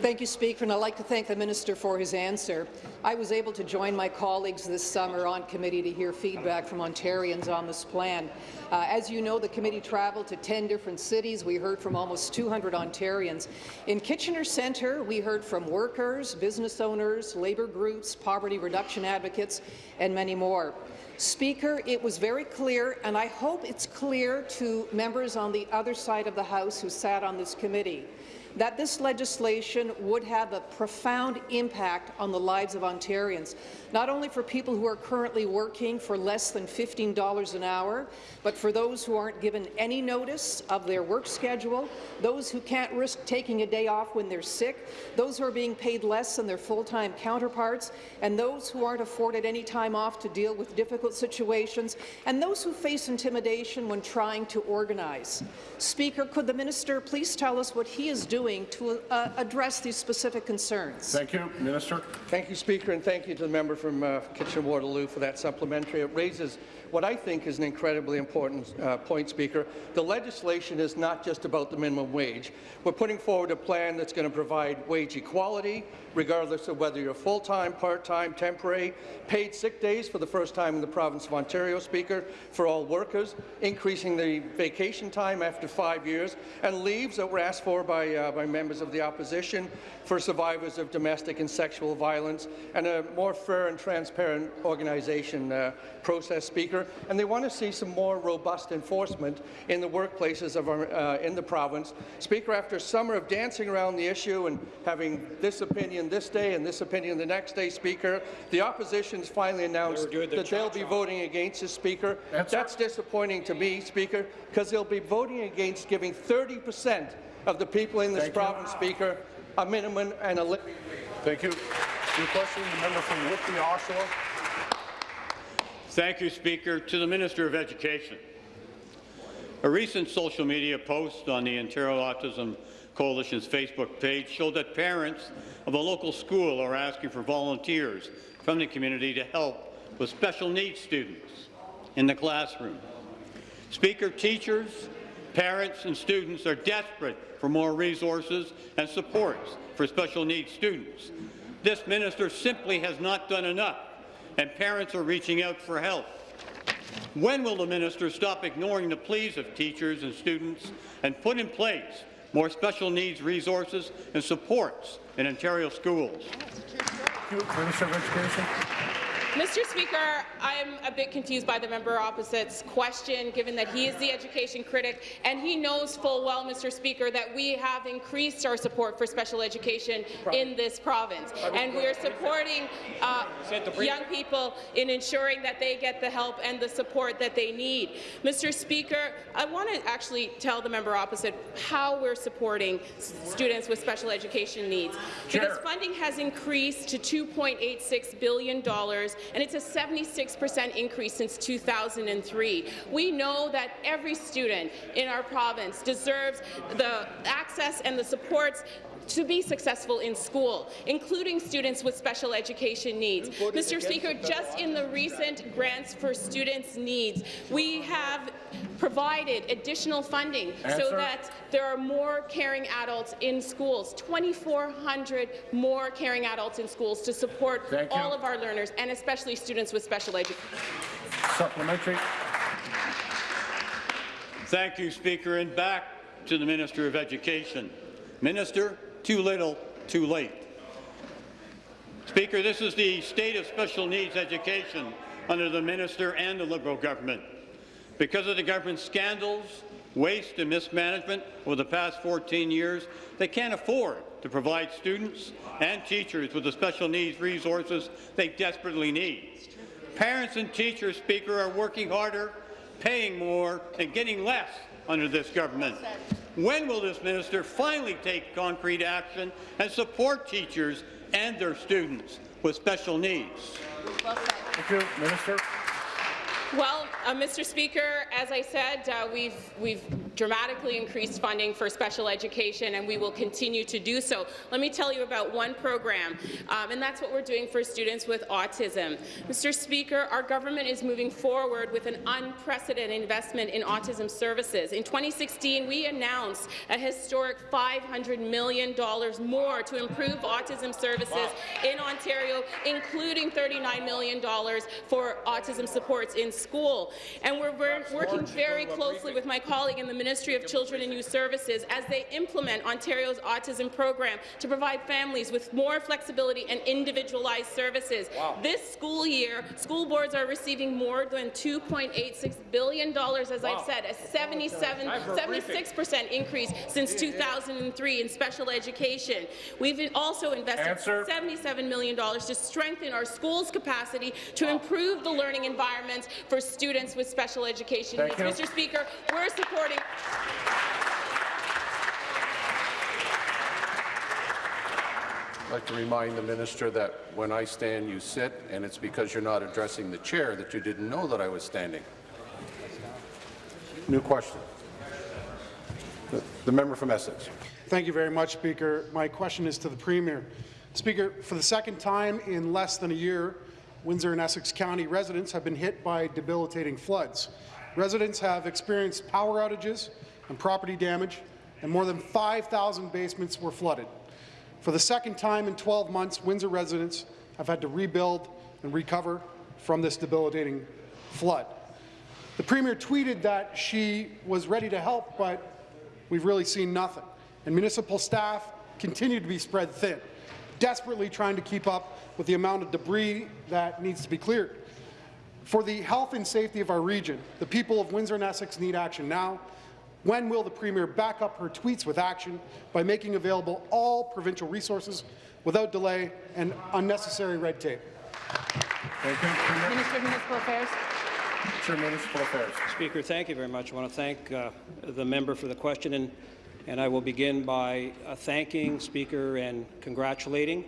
Thank you, Speaker, and I'd like to thank the minister for his answer. I was able to join my colleagues this summer on committee to hear feedback from Ontarians on this plan. Uh, as you know, the committee travelled to 10 different cities. We heard from almost 200 Ontarians. In Kitchener Centre, we heard from workers, business owners, labour groups, poverty reduction advocates, and many more. Speaker, it was very clear, and I hope it's clear to members on the other side of the House who sat on this committee, that this legislation would have a profound impact on the lives of Ontarians, not only for people who are currently working for less than $15 an hour, but for those who aren't given any notice of their work schedule, those who can't risk taking a day off when they're sick, those who are being paid less than their full-time counterparts, and those who aren't afforded any time off to deal with difficult situations, and those who face intimidation when trying to organize. Speaker, could the minister please tell us what he is doing to uh, address these specific concerns? Thank you, Minister. Thank you, Speaker, and thank you to the member from uh, Kitchener-Waterloo for that supplementary. It raises what I think is an incredibly important uh, point, Speaker. The legislation is not just about the minimum wage. We're putting forward a plan that's going to provide wage equality, regardless of whether you're full-time, part-time, temporary, paid sick days for the first time in the province of Ontario, Speaker, for all workers, increasing the vacation time after five years, and leaves that were asked for by, uh, by members of the opposition for survivors of domestic and sexual violence, and a more fair and transparent organization uh, process, Speaker. And they want to see some more robust enforcement in the workplaces of our, uh, in the province. Speaker, after a summer of dancing around the issue and having this opinion this day and this opinion the next day, Speaker, the opposition's finally announced that they'll be voting against this, Speaker. That's disappointing to me, Speaker, because they'll be voting against giving 30 percent of the people in this Thank you. province, Speaker, a minimum and a living Thank you. New question, the member from Whitby, Oshawa. Thank you, Speaker. To the Minister of Education. A recent social media post on the Ontario Autism Coalition's Facebook page showed that parents of a local school are asking for volunteers from the community to help with special needs students in the classroom. Speaker, teachers, parents and students are desperate for more resources and supports for special needs students. This minister simply has not done enough, and parents are reaching out for help. When will the minister stop ignoring the pleas of teachers and students and put in place more special needs resources and supports in Ontario schools? Minister of Education. Mr. Speaker, I'm a bit confused by the member opposite's question, given that he is the education critic, and he knows full well, Mr. Speaker, that we have increased our support for special education in this province, and we are supporting uh, young people in ensuring that they get the help and the support that they need. Mr. Speaker, I want to actually tell the member opposite how we're supporting students with special education needs, because funding has increased to $2.86 billion and it's a 76 percent increase since 2003. We know that every student in our province deserves the access and the supports to be successful in school, including students with special education needs. Mr. Speaker, just in the recent Grants for Students' Needs, we have provided additional funding Answer. so that there are more caring adults in schools, 2,400 more caring adults in schools to support Thank you. all of our learners, and especially students with special education. Supplementary. Thank you, Speaker. And back to the Minister of Education. Minister, too little, too late. Speaker, this is the state of special needs education under the minister and the Liberal government. Because of the government's scandals, waste and mismanagement over the past 14 years, they can't afford to provide students and teachers with the special needs resources they desperately need. Parents and teachers, Speaker, are working harder, paying more, and getting less under this government. When will this minister finally take concrete action and support teachers and their students with special needs? Thank you, Minister. Well, uh, Mr. Speaker, as I said, uh, we've, we've dramatically increased funding for special education, and we will continue to do so. Let me tell you about one program, um, and that's what we're doing for students with autism. Mr. Speaker, our government is moving forward with an unprecedented investment in autism services. In 2016, we announced a historic $500 million more to improve autism services in Ontario, including $39 million for autism supports in school. And we're, we're working very closely with my colleague in the Ministry of Children and Youth Services as they implement Ontario's autism program to provide families with more flexibility and individualized services. This school year, school boards are receiving more than $2.86 billion, as I've said, a 77, 76% increase since 2003 in special education. We've also invested Answer. $77 million to strengthen our schools' capacity to improve the learning environments for students with special education Thank needs. you. Mr. Speaker, we're supporting I'd like to remind the minister that when I stand, you sit, and it's because you're not addressing the chair that you didn't know that I was standing. New question. The, the member from Essex. Thank you very much, Speaker. My question is to the Premier. Speaker, for the second time in less than a year, Windsor and Essex County residents have been hit by debilitating floods. Residents have experienced power outages and property damage, and more than 5,000 basements were flooded. For the second time in 12 months, Windsor residents have had to rebuild and recover from this debilitating flood. The Premier tweeted that she was ready to help, but we've really seen nothing. And municipal staff continue to be spread thin, desperately trying to keep up with the amount of debris that needs to be cleared. For the health and safety of our region, the people of Windsor and Essex need action now. When will the Premier back up her tweets with action by making available all provincial resources without delay and unnecessary red tape? Thank you. Minister of Municipal Affairs. Minister of Municipal Affairs. Speaker, thank you very much. I want to thank uh, the member for the question, and, and I will begin by uh, thanking Speaker and congratulating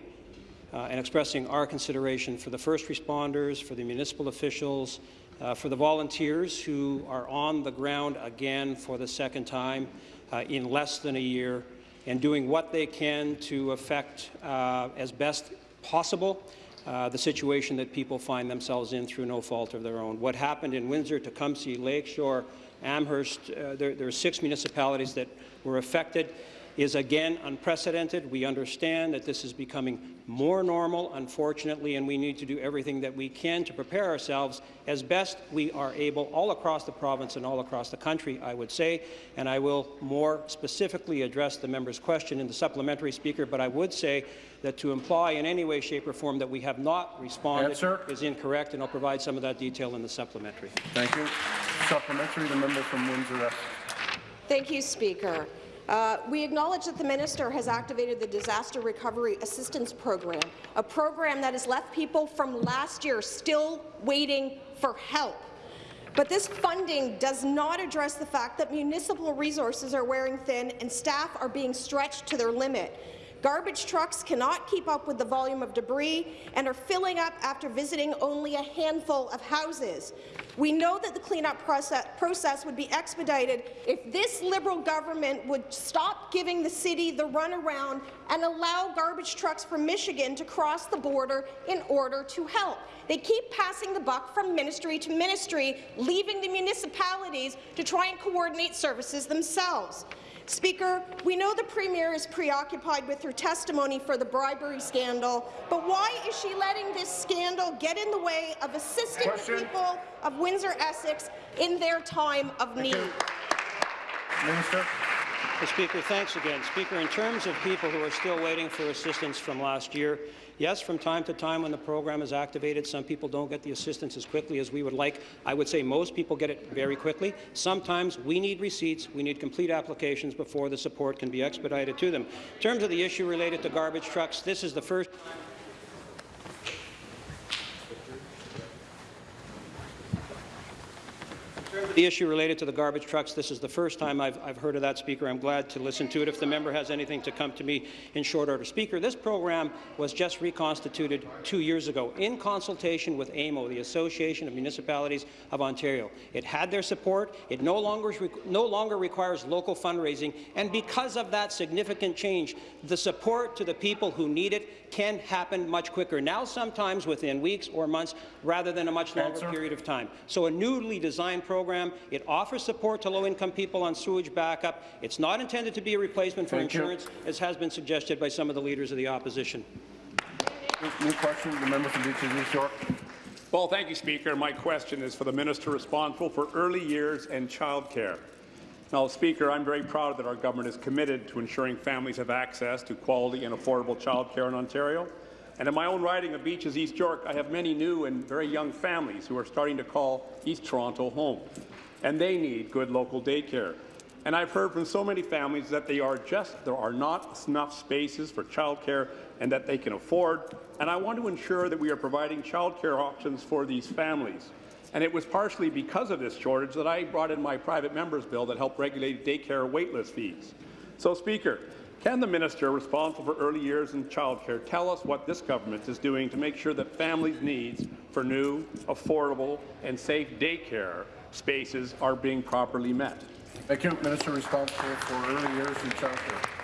uh, and expressing our consideration for the first responders, for the municipal officials, uh, for the volunteers who are on the ground again for the second time uh, in less than a year and doing what they can to affect uh, as best possible uh, the situation that people find themselves in through no fault of their own. What happened in Windsor, Tecumseh, Lakeshore, Amherst, uh, there, there are six municipalities that were affected. Is again unprecedented. We understand that this is becoming more normal, unfortunately, and we need to do everything that we can to prepare ourselves as best we are able all across the province and all across the country, I would say. And I will more specifically address the member's question in the supplementary speaker, but I would say that to imply in any way, shape or form that we have not responded Answer. is incorrect, and I'll provide some of that detail in the supplementary. Thank you. Supplementary, the member from Windsor. Thank you, Speaker. Uh, we acknowledge that the minister has activated the Disaster Recovery Assistance Program, a program that has left people from last year still waiting for help. But this funding does not address the fact that municipal resources are wearing thin and staff are being stretched to their limit. Garbage trucks cannot keep up with the volume of debris and are filling up after visiting only a handful of houses. We know that the cleanup process, process would be expedited if this Liberal government would stop giving the city the runaround and allow garbage trucks from Michigan to cross the border in order to help. They keep passing the buck from ministry to ministry, leaving the municipalities to try and coordinate services themselves. Speaker, we know the Premier is preoccupied with her testimony for the bribery scandal, but why is she letting this scandal get in the way of assisting Question. the people of Windsor-Essex in their time of need? Minister. Speaker, thanks again. Speaker, in terms of people who are still waiting for assistance from last year, yes, from time to time when the program is activated, some people don't get the assistance as quickly as we would like. I would say most people get it very quickly. Sometimes we need receipts, we need complete applications before the support can be expedited to them. In terms of the issue related to garbage trucks, this is the first The issue related to the garbage trucks, this is the first time I've, I've heard of that, Speaker. I'm glad to listen to it. If the member has anything to come to me in short order. Speaker, this program was just reconstituted two years ago in consultation with AMO, the Association of Municipalities of Ontario. It had their support. It no longer, no longer requires local fundraising, and because of that significant change, the support to the people who need it can happen much quicker, now sometimes within weeks or months, rather than a much longer Answer. period of time. So a newly designed program, it offers support to low-income people on sewage backup. It's not intended to be a replacement for Thank you. insurance, as has been suggested by some of the leaders of the opposition. New question, the member from Beaches East York. Well, thank you, Speaker. My question is for the minister responsible for early years and childcare. Now, Speaker, I'm very proud that our government is committed to ensuring families have access to quality and affordable childcare in Ontario. And in my own riding of Beaches East York, I have many new and very young families who are starting to call East Toronto home, and they need good local daycare. And I've heard from so many families that they are just there are not enough spaces for childcare and that they can afford. And I want to ensure that we are providing childcare options for these families. And it was partially because of this shortage that I brought in my private member's bill that helped regulate daycare waitlist fees. So, Speaker, can the minister responsible for early years and childcare tell us what this government is doing to make sure that families' needs for new, affordable and safe daycare spaces are being properly met? Thank you. Minister responsible for early years and childcare.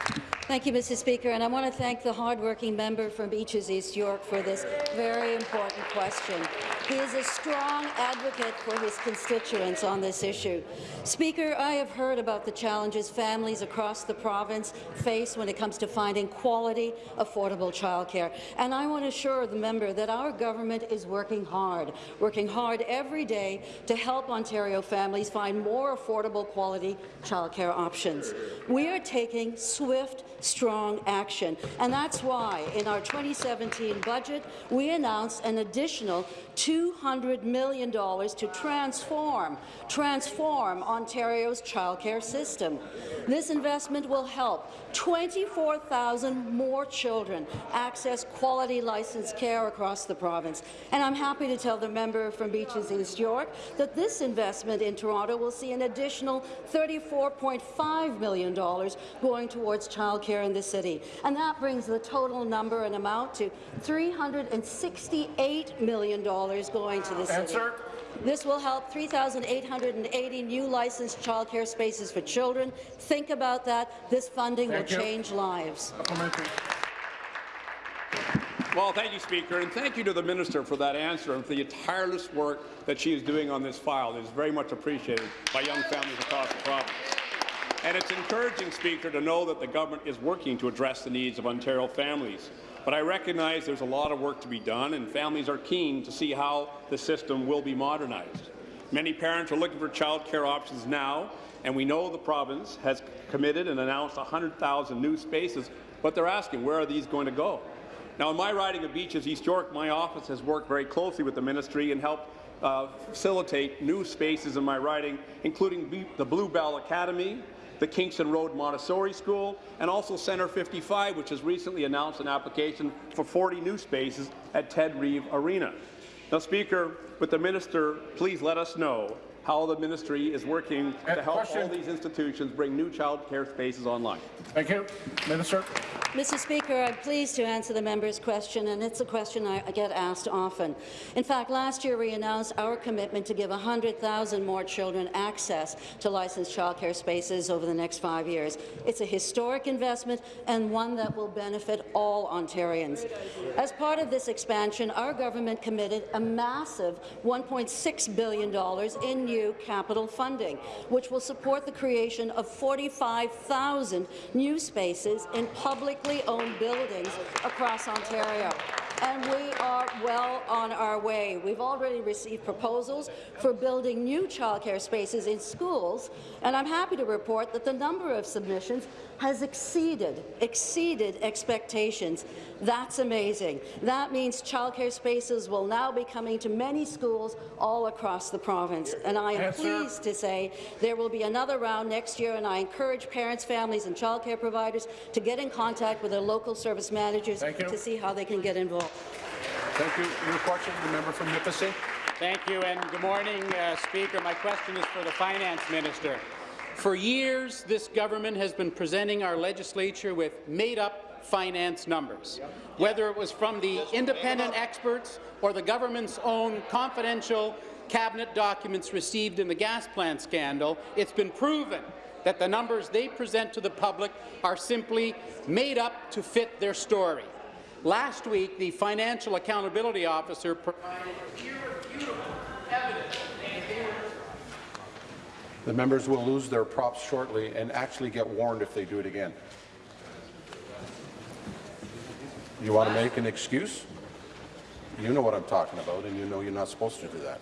Thank you, Mr. Speaker, and I want to thank the hardworking member from Beaches East York for this very important question. He is a strong advocate for his constituents on this issue. Speaker, I have heard about the challenges families across the province face when it comes to finding quality, affordable childcare, and I want to assure the member that our government is working hard, working hard every day to help Ontario families find more affordable quality childcare options. We are taking swift, strong action, and that's why in our 2017 budget we announced an additional $200 million to transform, transform Ontario's childcare system. This investment will help 24,000 more children access quality licensed care across the province. And I'm happy to tell the member from Beaches East York that this investment in Toronto will see an additional $34.5 million going towards childcare in the city. And that brings the total number and amount to $368 million going to the city. Answer. This will help 3,880 new licensed childcare spaces for children. Think about that. This funding Thank will you. change lives. Well, thank you, Speaker, and thank you to the minister for that answer and for the tireless work that she is doing on this file. It is very much appreciated by young families across the province. And it's encouraging, Speaker, to know that the government is working to address the needs of Ontario families. But I recognize there's a lot of work to be done, and families are keen to see how the system will be modernized. Many parents are looking for childcare options now, and we know the province has committed and announced 100,000 new spaces, but they're asking, where are these going to go? Now, in my riding of Beaches East York, my office has worked very closely with the ministry and helped uh, facilitate new spaces in my riding, including the Bluebell Academy, the Kingston Road Montessori School, and also Centre 55, which has recently announced an application for 40 new spaces at Ted Reeve Arena. Now, Speaker, with the minister, please let us know how the ministry is working to help question. all these institutions bring new child care spaces online. Thank you. Minister. Mr. Speaker, I'm pleased to answer the member's question, and it's a question I I get asked often. In fact, last year we announced our commitment to give 100,000 more children access to licensed childcare spaces over the next five years. It's a historic investment and one that will benefit all Ontarians. As part of this expansion, our government committed a massive $1.6 billion in new capital funding, which will support the creation of 45,000 new spaces in publicly owned buildings across Ontario. And we are well on our way. We've already received proposals for building new childcare spaces in schools, and I'm happy to report that the number of submissions has exceeded, exceeded expectations. That's amazing. That means childcare spaces will now be coming to many schools all across the province. And I am Answer. pleased to say there will be another round next year, and I encourage parents, families and childcare providers to get in contact with their local service managers to see how they can get involved. Thank you. Your question, the member from Nipissing. Thank you, and good morning, uh, Speaker. My question is for the Finance Minister. For years, this government has been presenting our legislature with made-up finance numbers. Whether it was from the independent experts or the government's own confidential cabinet documents received in the gas plant scandal, it's been proven that the numbers they present to the public are simply made up to fit their story. Last week, the Financial Accountability Officer provided irrefutable evidence The members will lose their props shortly and actually get warned if they do it again. You want to make an excuse? You know what I'm talking about, and you know you're not supposed to do that.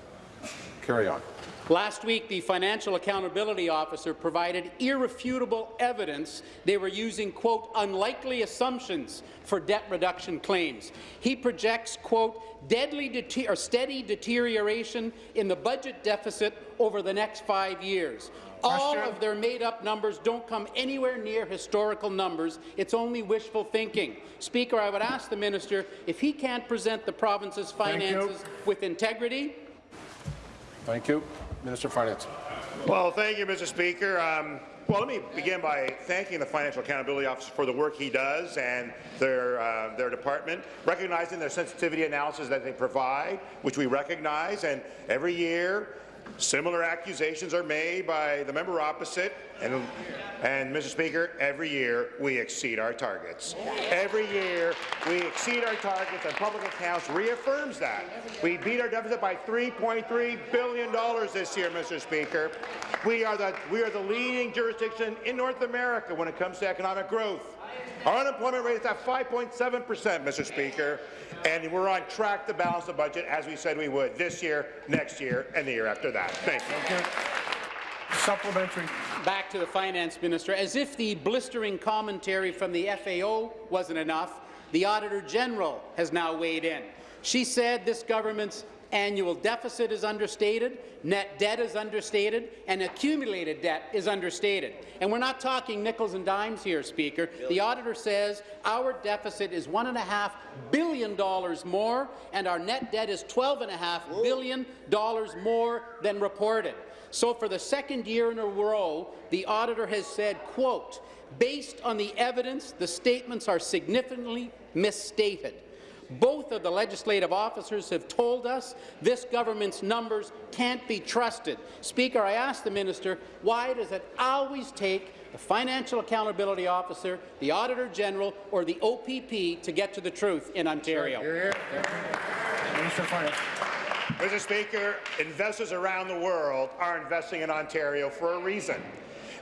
Carry on. Last week, the Financial Accountability Officer provided irrefutable evidence they were using, quote, unlikely assumptions for debt reduction claims. He projects, quote, deadly dete or steady deterioration in the budget deficit over the next five years. All of their made-up numbers don't come anywhere near historical numbers. It's only wishful thinking. Speaker, I would ask the minister if he can't present the province's finances with integrity, Thank you. Minister of Finance. Well, thank you, Mr. Speaker. Um, well, let me begin by thanking the Financial Accountability Office for the work he does and their, uh, their department, recognizing their sensitivity analysis that they provide, which we recognize, and every year similar accusations are made by the member opposite, and, and Mr. Speaker, every year we exceed our targets. Every year we exceed our targets, and public accounts reaffirms that. We beat our deficit by $3.3 billion this year, Mr. Speaker. We are, the, we are the leading jurisdiction in North America when it comes to economic growth. Our unemployment rate is at 5.7 percent, Mr. Speaker, and we're on track to balance the budget as we said we would this year, next year, and the year after that. Thank you. Supplementary. Back to the finance minister. As if the blistering commentary from the FAO wasn't enough, the Auditor General has now weighed in. She said this government's annual deficit is understated, net debt is understated, and accumulated debt is understated. And we're not talking nickels and dimes here, Speaker. The auditor says our deficit is $1.5 billion more, and our net debt is $12.5 billion more than reported. So for the second year in a row, the auditor has said, quote, based on the evidence, the statements are significantly misstated. Both of the legislative officers have told us this government's numbers can't be trusted. Speaker, I ask the minister, why does it always take the Financial Accountability Officer, the Auditor General, or the OPP to get to the truth in Ontario? Minister of Finance. Mr. Speaker, investors around the world are investing in Ontario for a reason.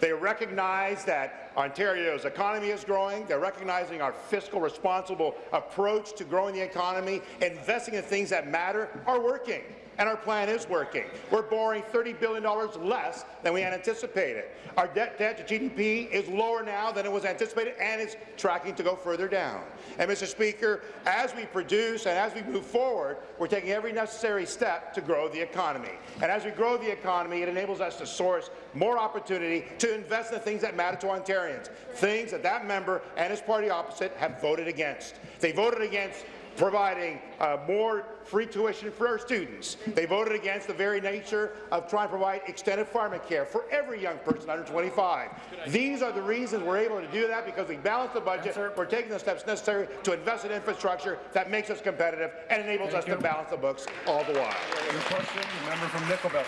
They recognize that Ontario's economy is growing. They're recognizing our fiscal responsible approach to growing the economy, investing in things that matter are working and our plan is working. We're borrowing $30 billion less than we had anticipated. Our debt, debt to GDP is lower now than it was anticipated, and it's tracking to go further down. And, Mr. Speaker, as we produce and as we move forward, we're taking every necessary step to grow the economy. And as we grow the economy, it enables us to source more opportunity to invest in the things that matter to Ontarians, things that that member and his party opposite have voted against. They voted against providing uh, more free tuition for our students. They voted against the very nature of trying to provide extended pharmacare for every young person under 25. These are the reasons we're able to do that because we balance the budget. We're taking the steps necessary to invest in infrastructure that makes us competitive and enables Thank us you. to balance the books all the while. Your question, the member from Nickel Belt.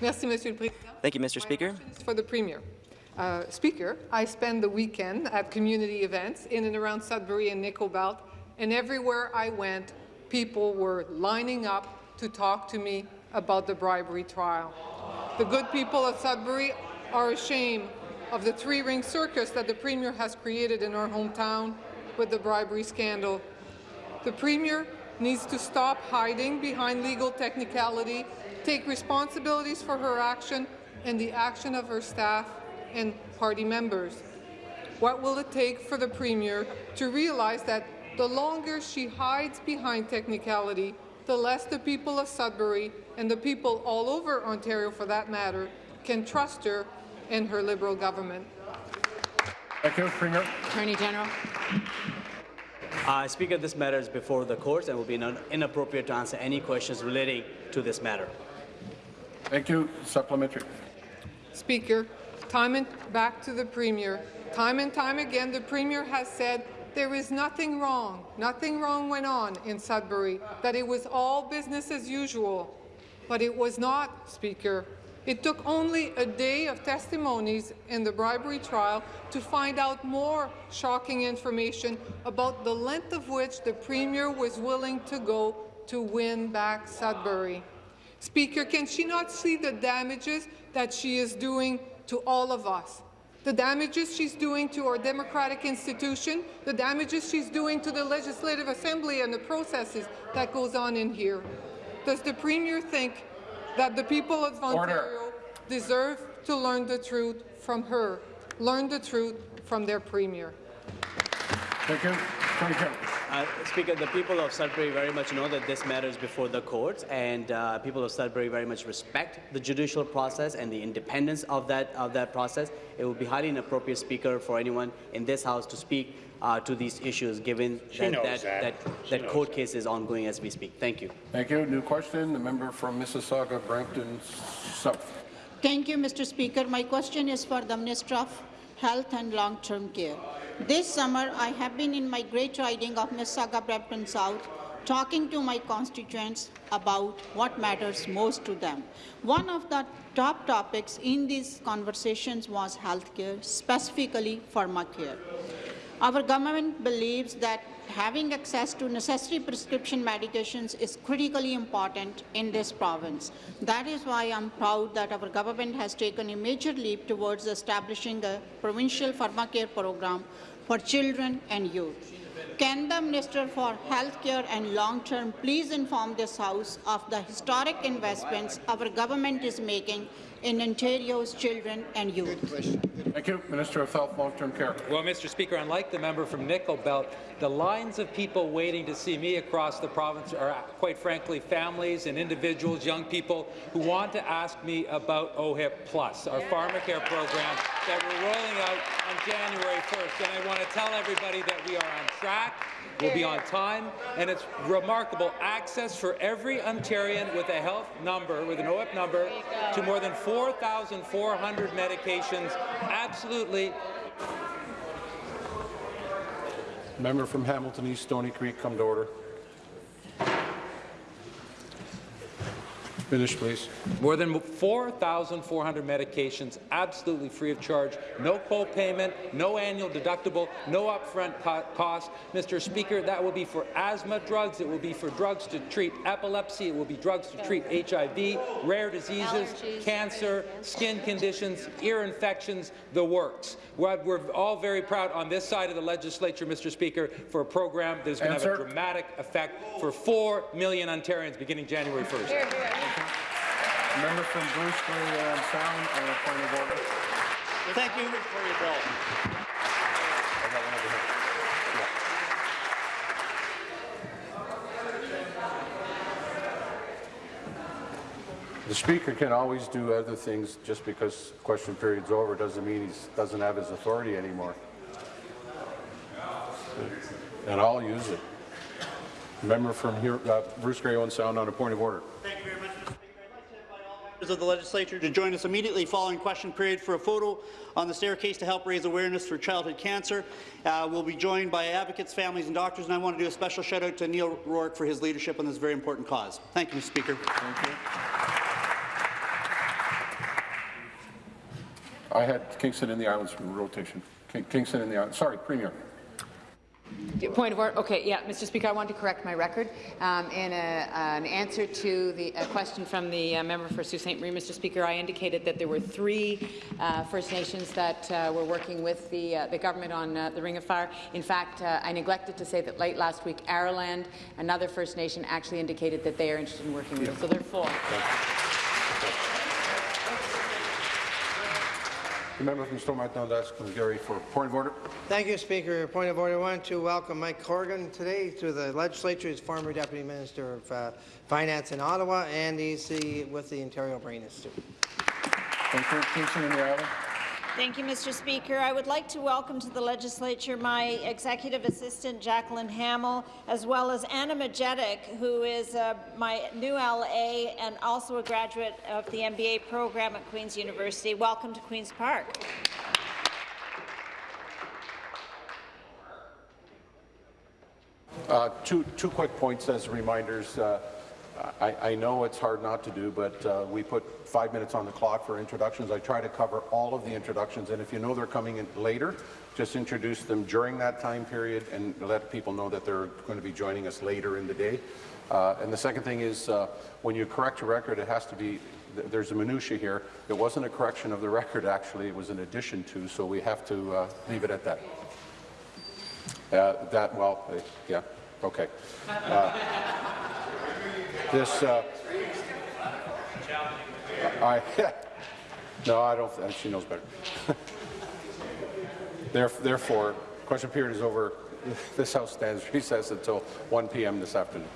Merci, Monsieur le Président. Thank you, Mr. Speaker. For the Premier. Uh, Speaker, I spend the weekend at community events in and around Sudbury and Nickel Belt, and everywhere I went, people were lining up to talk to me about the bribery trial. The good people of Sudbury are ashamed of the three-ring circus that the Premier has created in our hometown with the bribery scandal. The Premier needs to stop hiding behind legal technicality, take responsibilities for her action and the action of her staff and party members. What will it take for the Premier to realize that the longer she hides behind technicality, the less the people of Sudbury and the people all over Ontario, for that matter, can trust her and her Liberal government? Thank you, Premier. Attorney General. Uh, Speaker, this matter is before the courts and will be inappropriate to answer any questions relating to this matter. Thank you. Supplementary. Speaker, time and back to the Premier. Time and time again, the Premier has said there is nothing wrong, nothing wrong went on in Sudbury, that it was all business as usual. But it was not, Speaker. It took only a day of testimonies in the bribery trial to find out more shocking information about the length of which the Premier was willing to go to win back Sudbury. Speaker, can she not see the damages that she is doing to all of us? The damages she's doing to our democratic institution, the damages she's doing to the Legislative Assembly and the processes that goes on in here. Does the Premier think that the people of Ontario deserve to learn the truth from her, learn the truth from their Premier? Thank you. Attorney General. Uh, Speaker, the people of Sudbury very much know that this matters before the courts, and uh, people of Sudbury very much respect the judicial process and the independence of that of that process. It would be highly inappropriate, Speaker, for anyone in this House to speak uh, to these issues, given She that that, that. that, She that court case is ongoing as we speak. Thank you. Thank you. New question, the member from Mississauga, Brampton South. Thank you, Mr. Speaker. My question is for the Minister of Health and Long-Term Care. This summer, I have been in my great riding of Mississauga, Brampton South, talking to my constituents about what matters most to them. One of the top topics in these conversations was healthcare, specifically pharmacare. Our government believes that having access to necessary prescription medications is critically important in this province. That is why I'm proud that our government has taken a major leap towards establishing a provincial pharmacare program for children and youth. Can the Minister for Healthcare and Long-Term please inform this House of the historic investments our government is making in Ontario's children and youth? Thank you. Minister of Health, Long-Term Care. Well, Mr. Speaker, unlike the member from Nickel Belt, the lines of people waiting to see me across the province are, uh, quite frankly, families and individuals, young people, who want to ask me about OHIP Plus, our pharmacare program that we're rolling out on January 1st. And I want to tell everybody that we are on track, we'll be on time, and it's remarkable access for every Ontarian with a health number, with an OHIP number, to more than 4,400 medications. Absolutely Member from Hamilton East, Stony Creek, come to order. Finish, please. More than 4,400 medications absolutely free of charge, no co-payment, no annual deductible, no upfront co cost. Mr. Speaker, that will be for asthma drugs, it will be for drugs to treat epilepsy, it will be drugs to treat HIV, rare diseases, Allergies. cancer, skin conditions, ear infections, the works. We're, we're all very proud on this side of the legislature, Mr. Speaker, for a program that is going to have a dramatic effect for 4 million Ontarians beginning January 1st. Member from Bruce Grey Owen Sound on a point of order. Thank you for your bill. The Speaker can always do other things just because question period's over doesn't mean he doesn't have his authority anymore. And I'll use it. Member from here, uh, Bruce Grey Owen Sound on a point of order. Thank you very much, Mr. Speaker. I'd like to invite all members of the legislature to join us immediately following question period for a photo on the staircase to help raise awareness for childhood cancer. Uh, we'll be joined by advocates, families and doctors, and I want to do a special shout out to Neil Rourke for his leadership on this very important cause. Thank you, Mr. Speaker. Thank you. I had Kingston and the Islands rotation. King- Kingston and the Islands. Sorry, Premier. Point of order. Okay, yeah, Mr. Speaker, I want to correct my record. Um, in a, an answer to the a question from the uh, member for Sault Ste. Marie, Mr. Speaker, I indicated that there were three uh, First Nations that uh, were working with the, uh, the government on uh, the Ring of Fire. In fact, uh, I neglected to say that late last week, Aroland, another First Nation, actually indicated that they are interested in working with us. So there are four. The member from Stormont Dundas, Glengarry, for point of order. Thank you, Speaker. Point of order. I want to welcome Mike Corrigan today to the legislature. He's former Deputy Minister of uh, Finance in Ottawa, and he's the, with the Ontario Brain Institute. Thank you, Kingston and the Islands. Thank you, Mr. Speaker. I would like to welcome to the legislature my executive assistant, Jacqueline Hamill, as well as Anna Majetic, who is uh, my new LA and also a graduate of the MBA program at Queen's University. Welcome to Queen's Park. Uh, two, two quick points as reminders. Uh, I, I know it's hard not to do, but uh, we put five minutes on the clock for introductions. I try to cover all of the introductions, and if you know they're coming in later, just introduce them during that time period and let people know that they're going to be joining us later in the day. Uh, and the second thing is, uh, when you correct a record, it has to be, th there's a minutia here. It wasn't a correction of the record, actually, it was an addition to, so we have to uh, leave it at that. Uh, that, well, uh, yeah, okay. Uh, this, I, <laughs> no, I don't, she knows better. <laughs> Theref- Therefore, question period is over. <laughs> This House stands recessed until 1 p.m. this afternoon.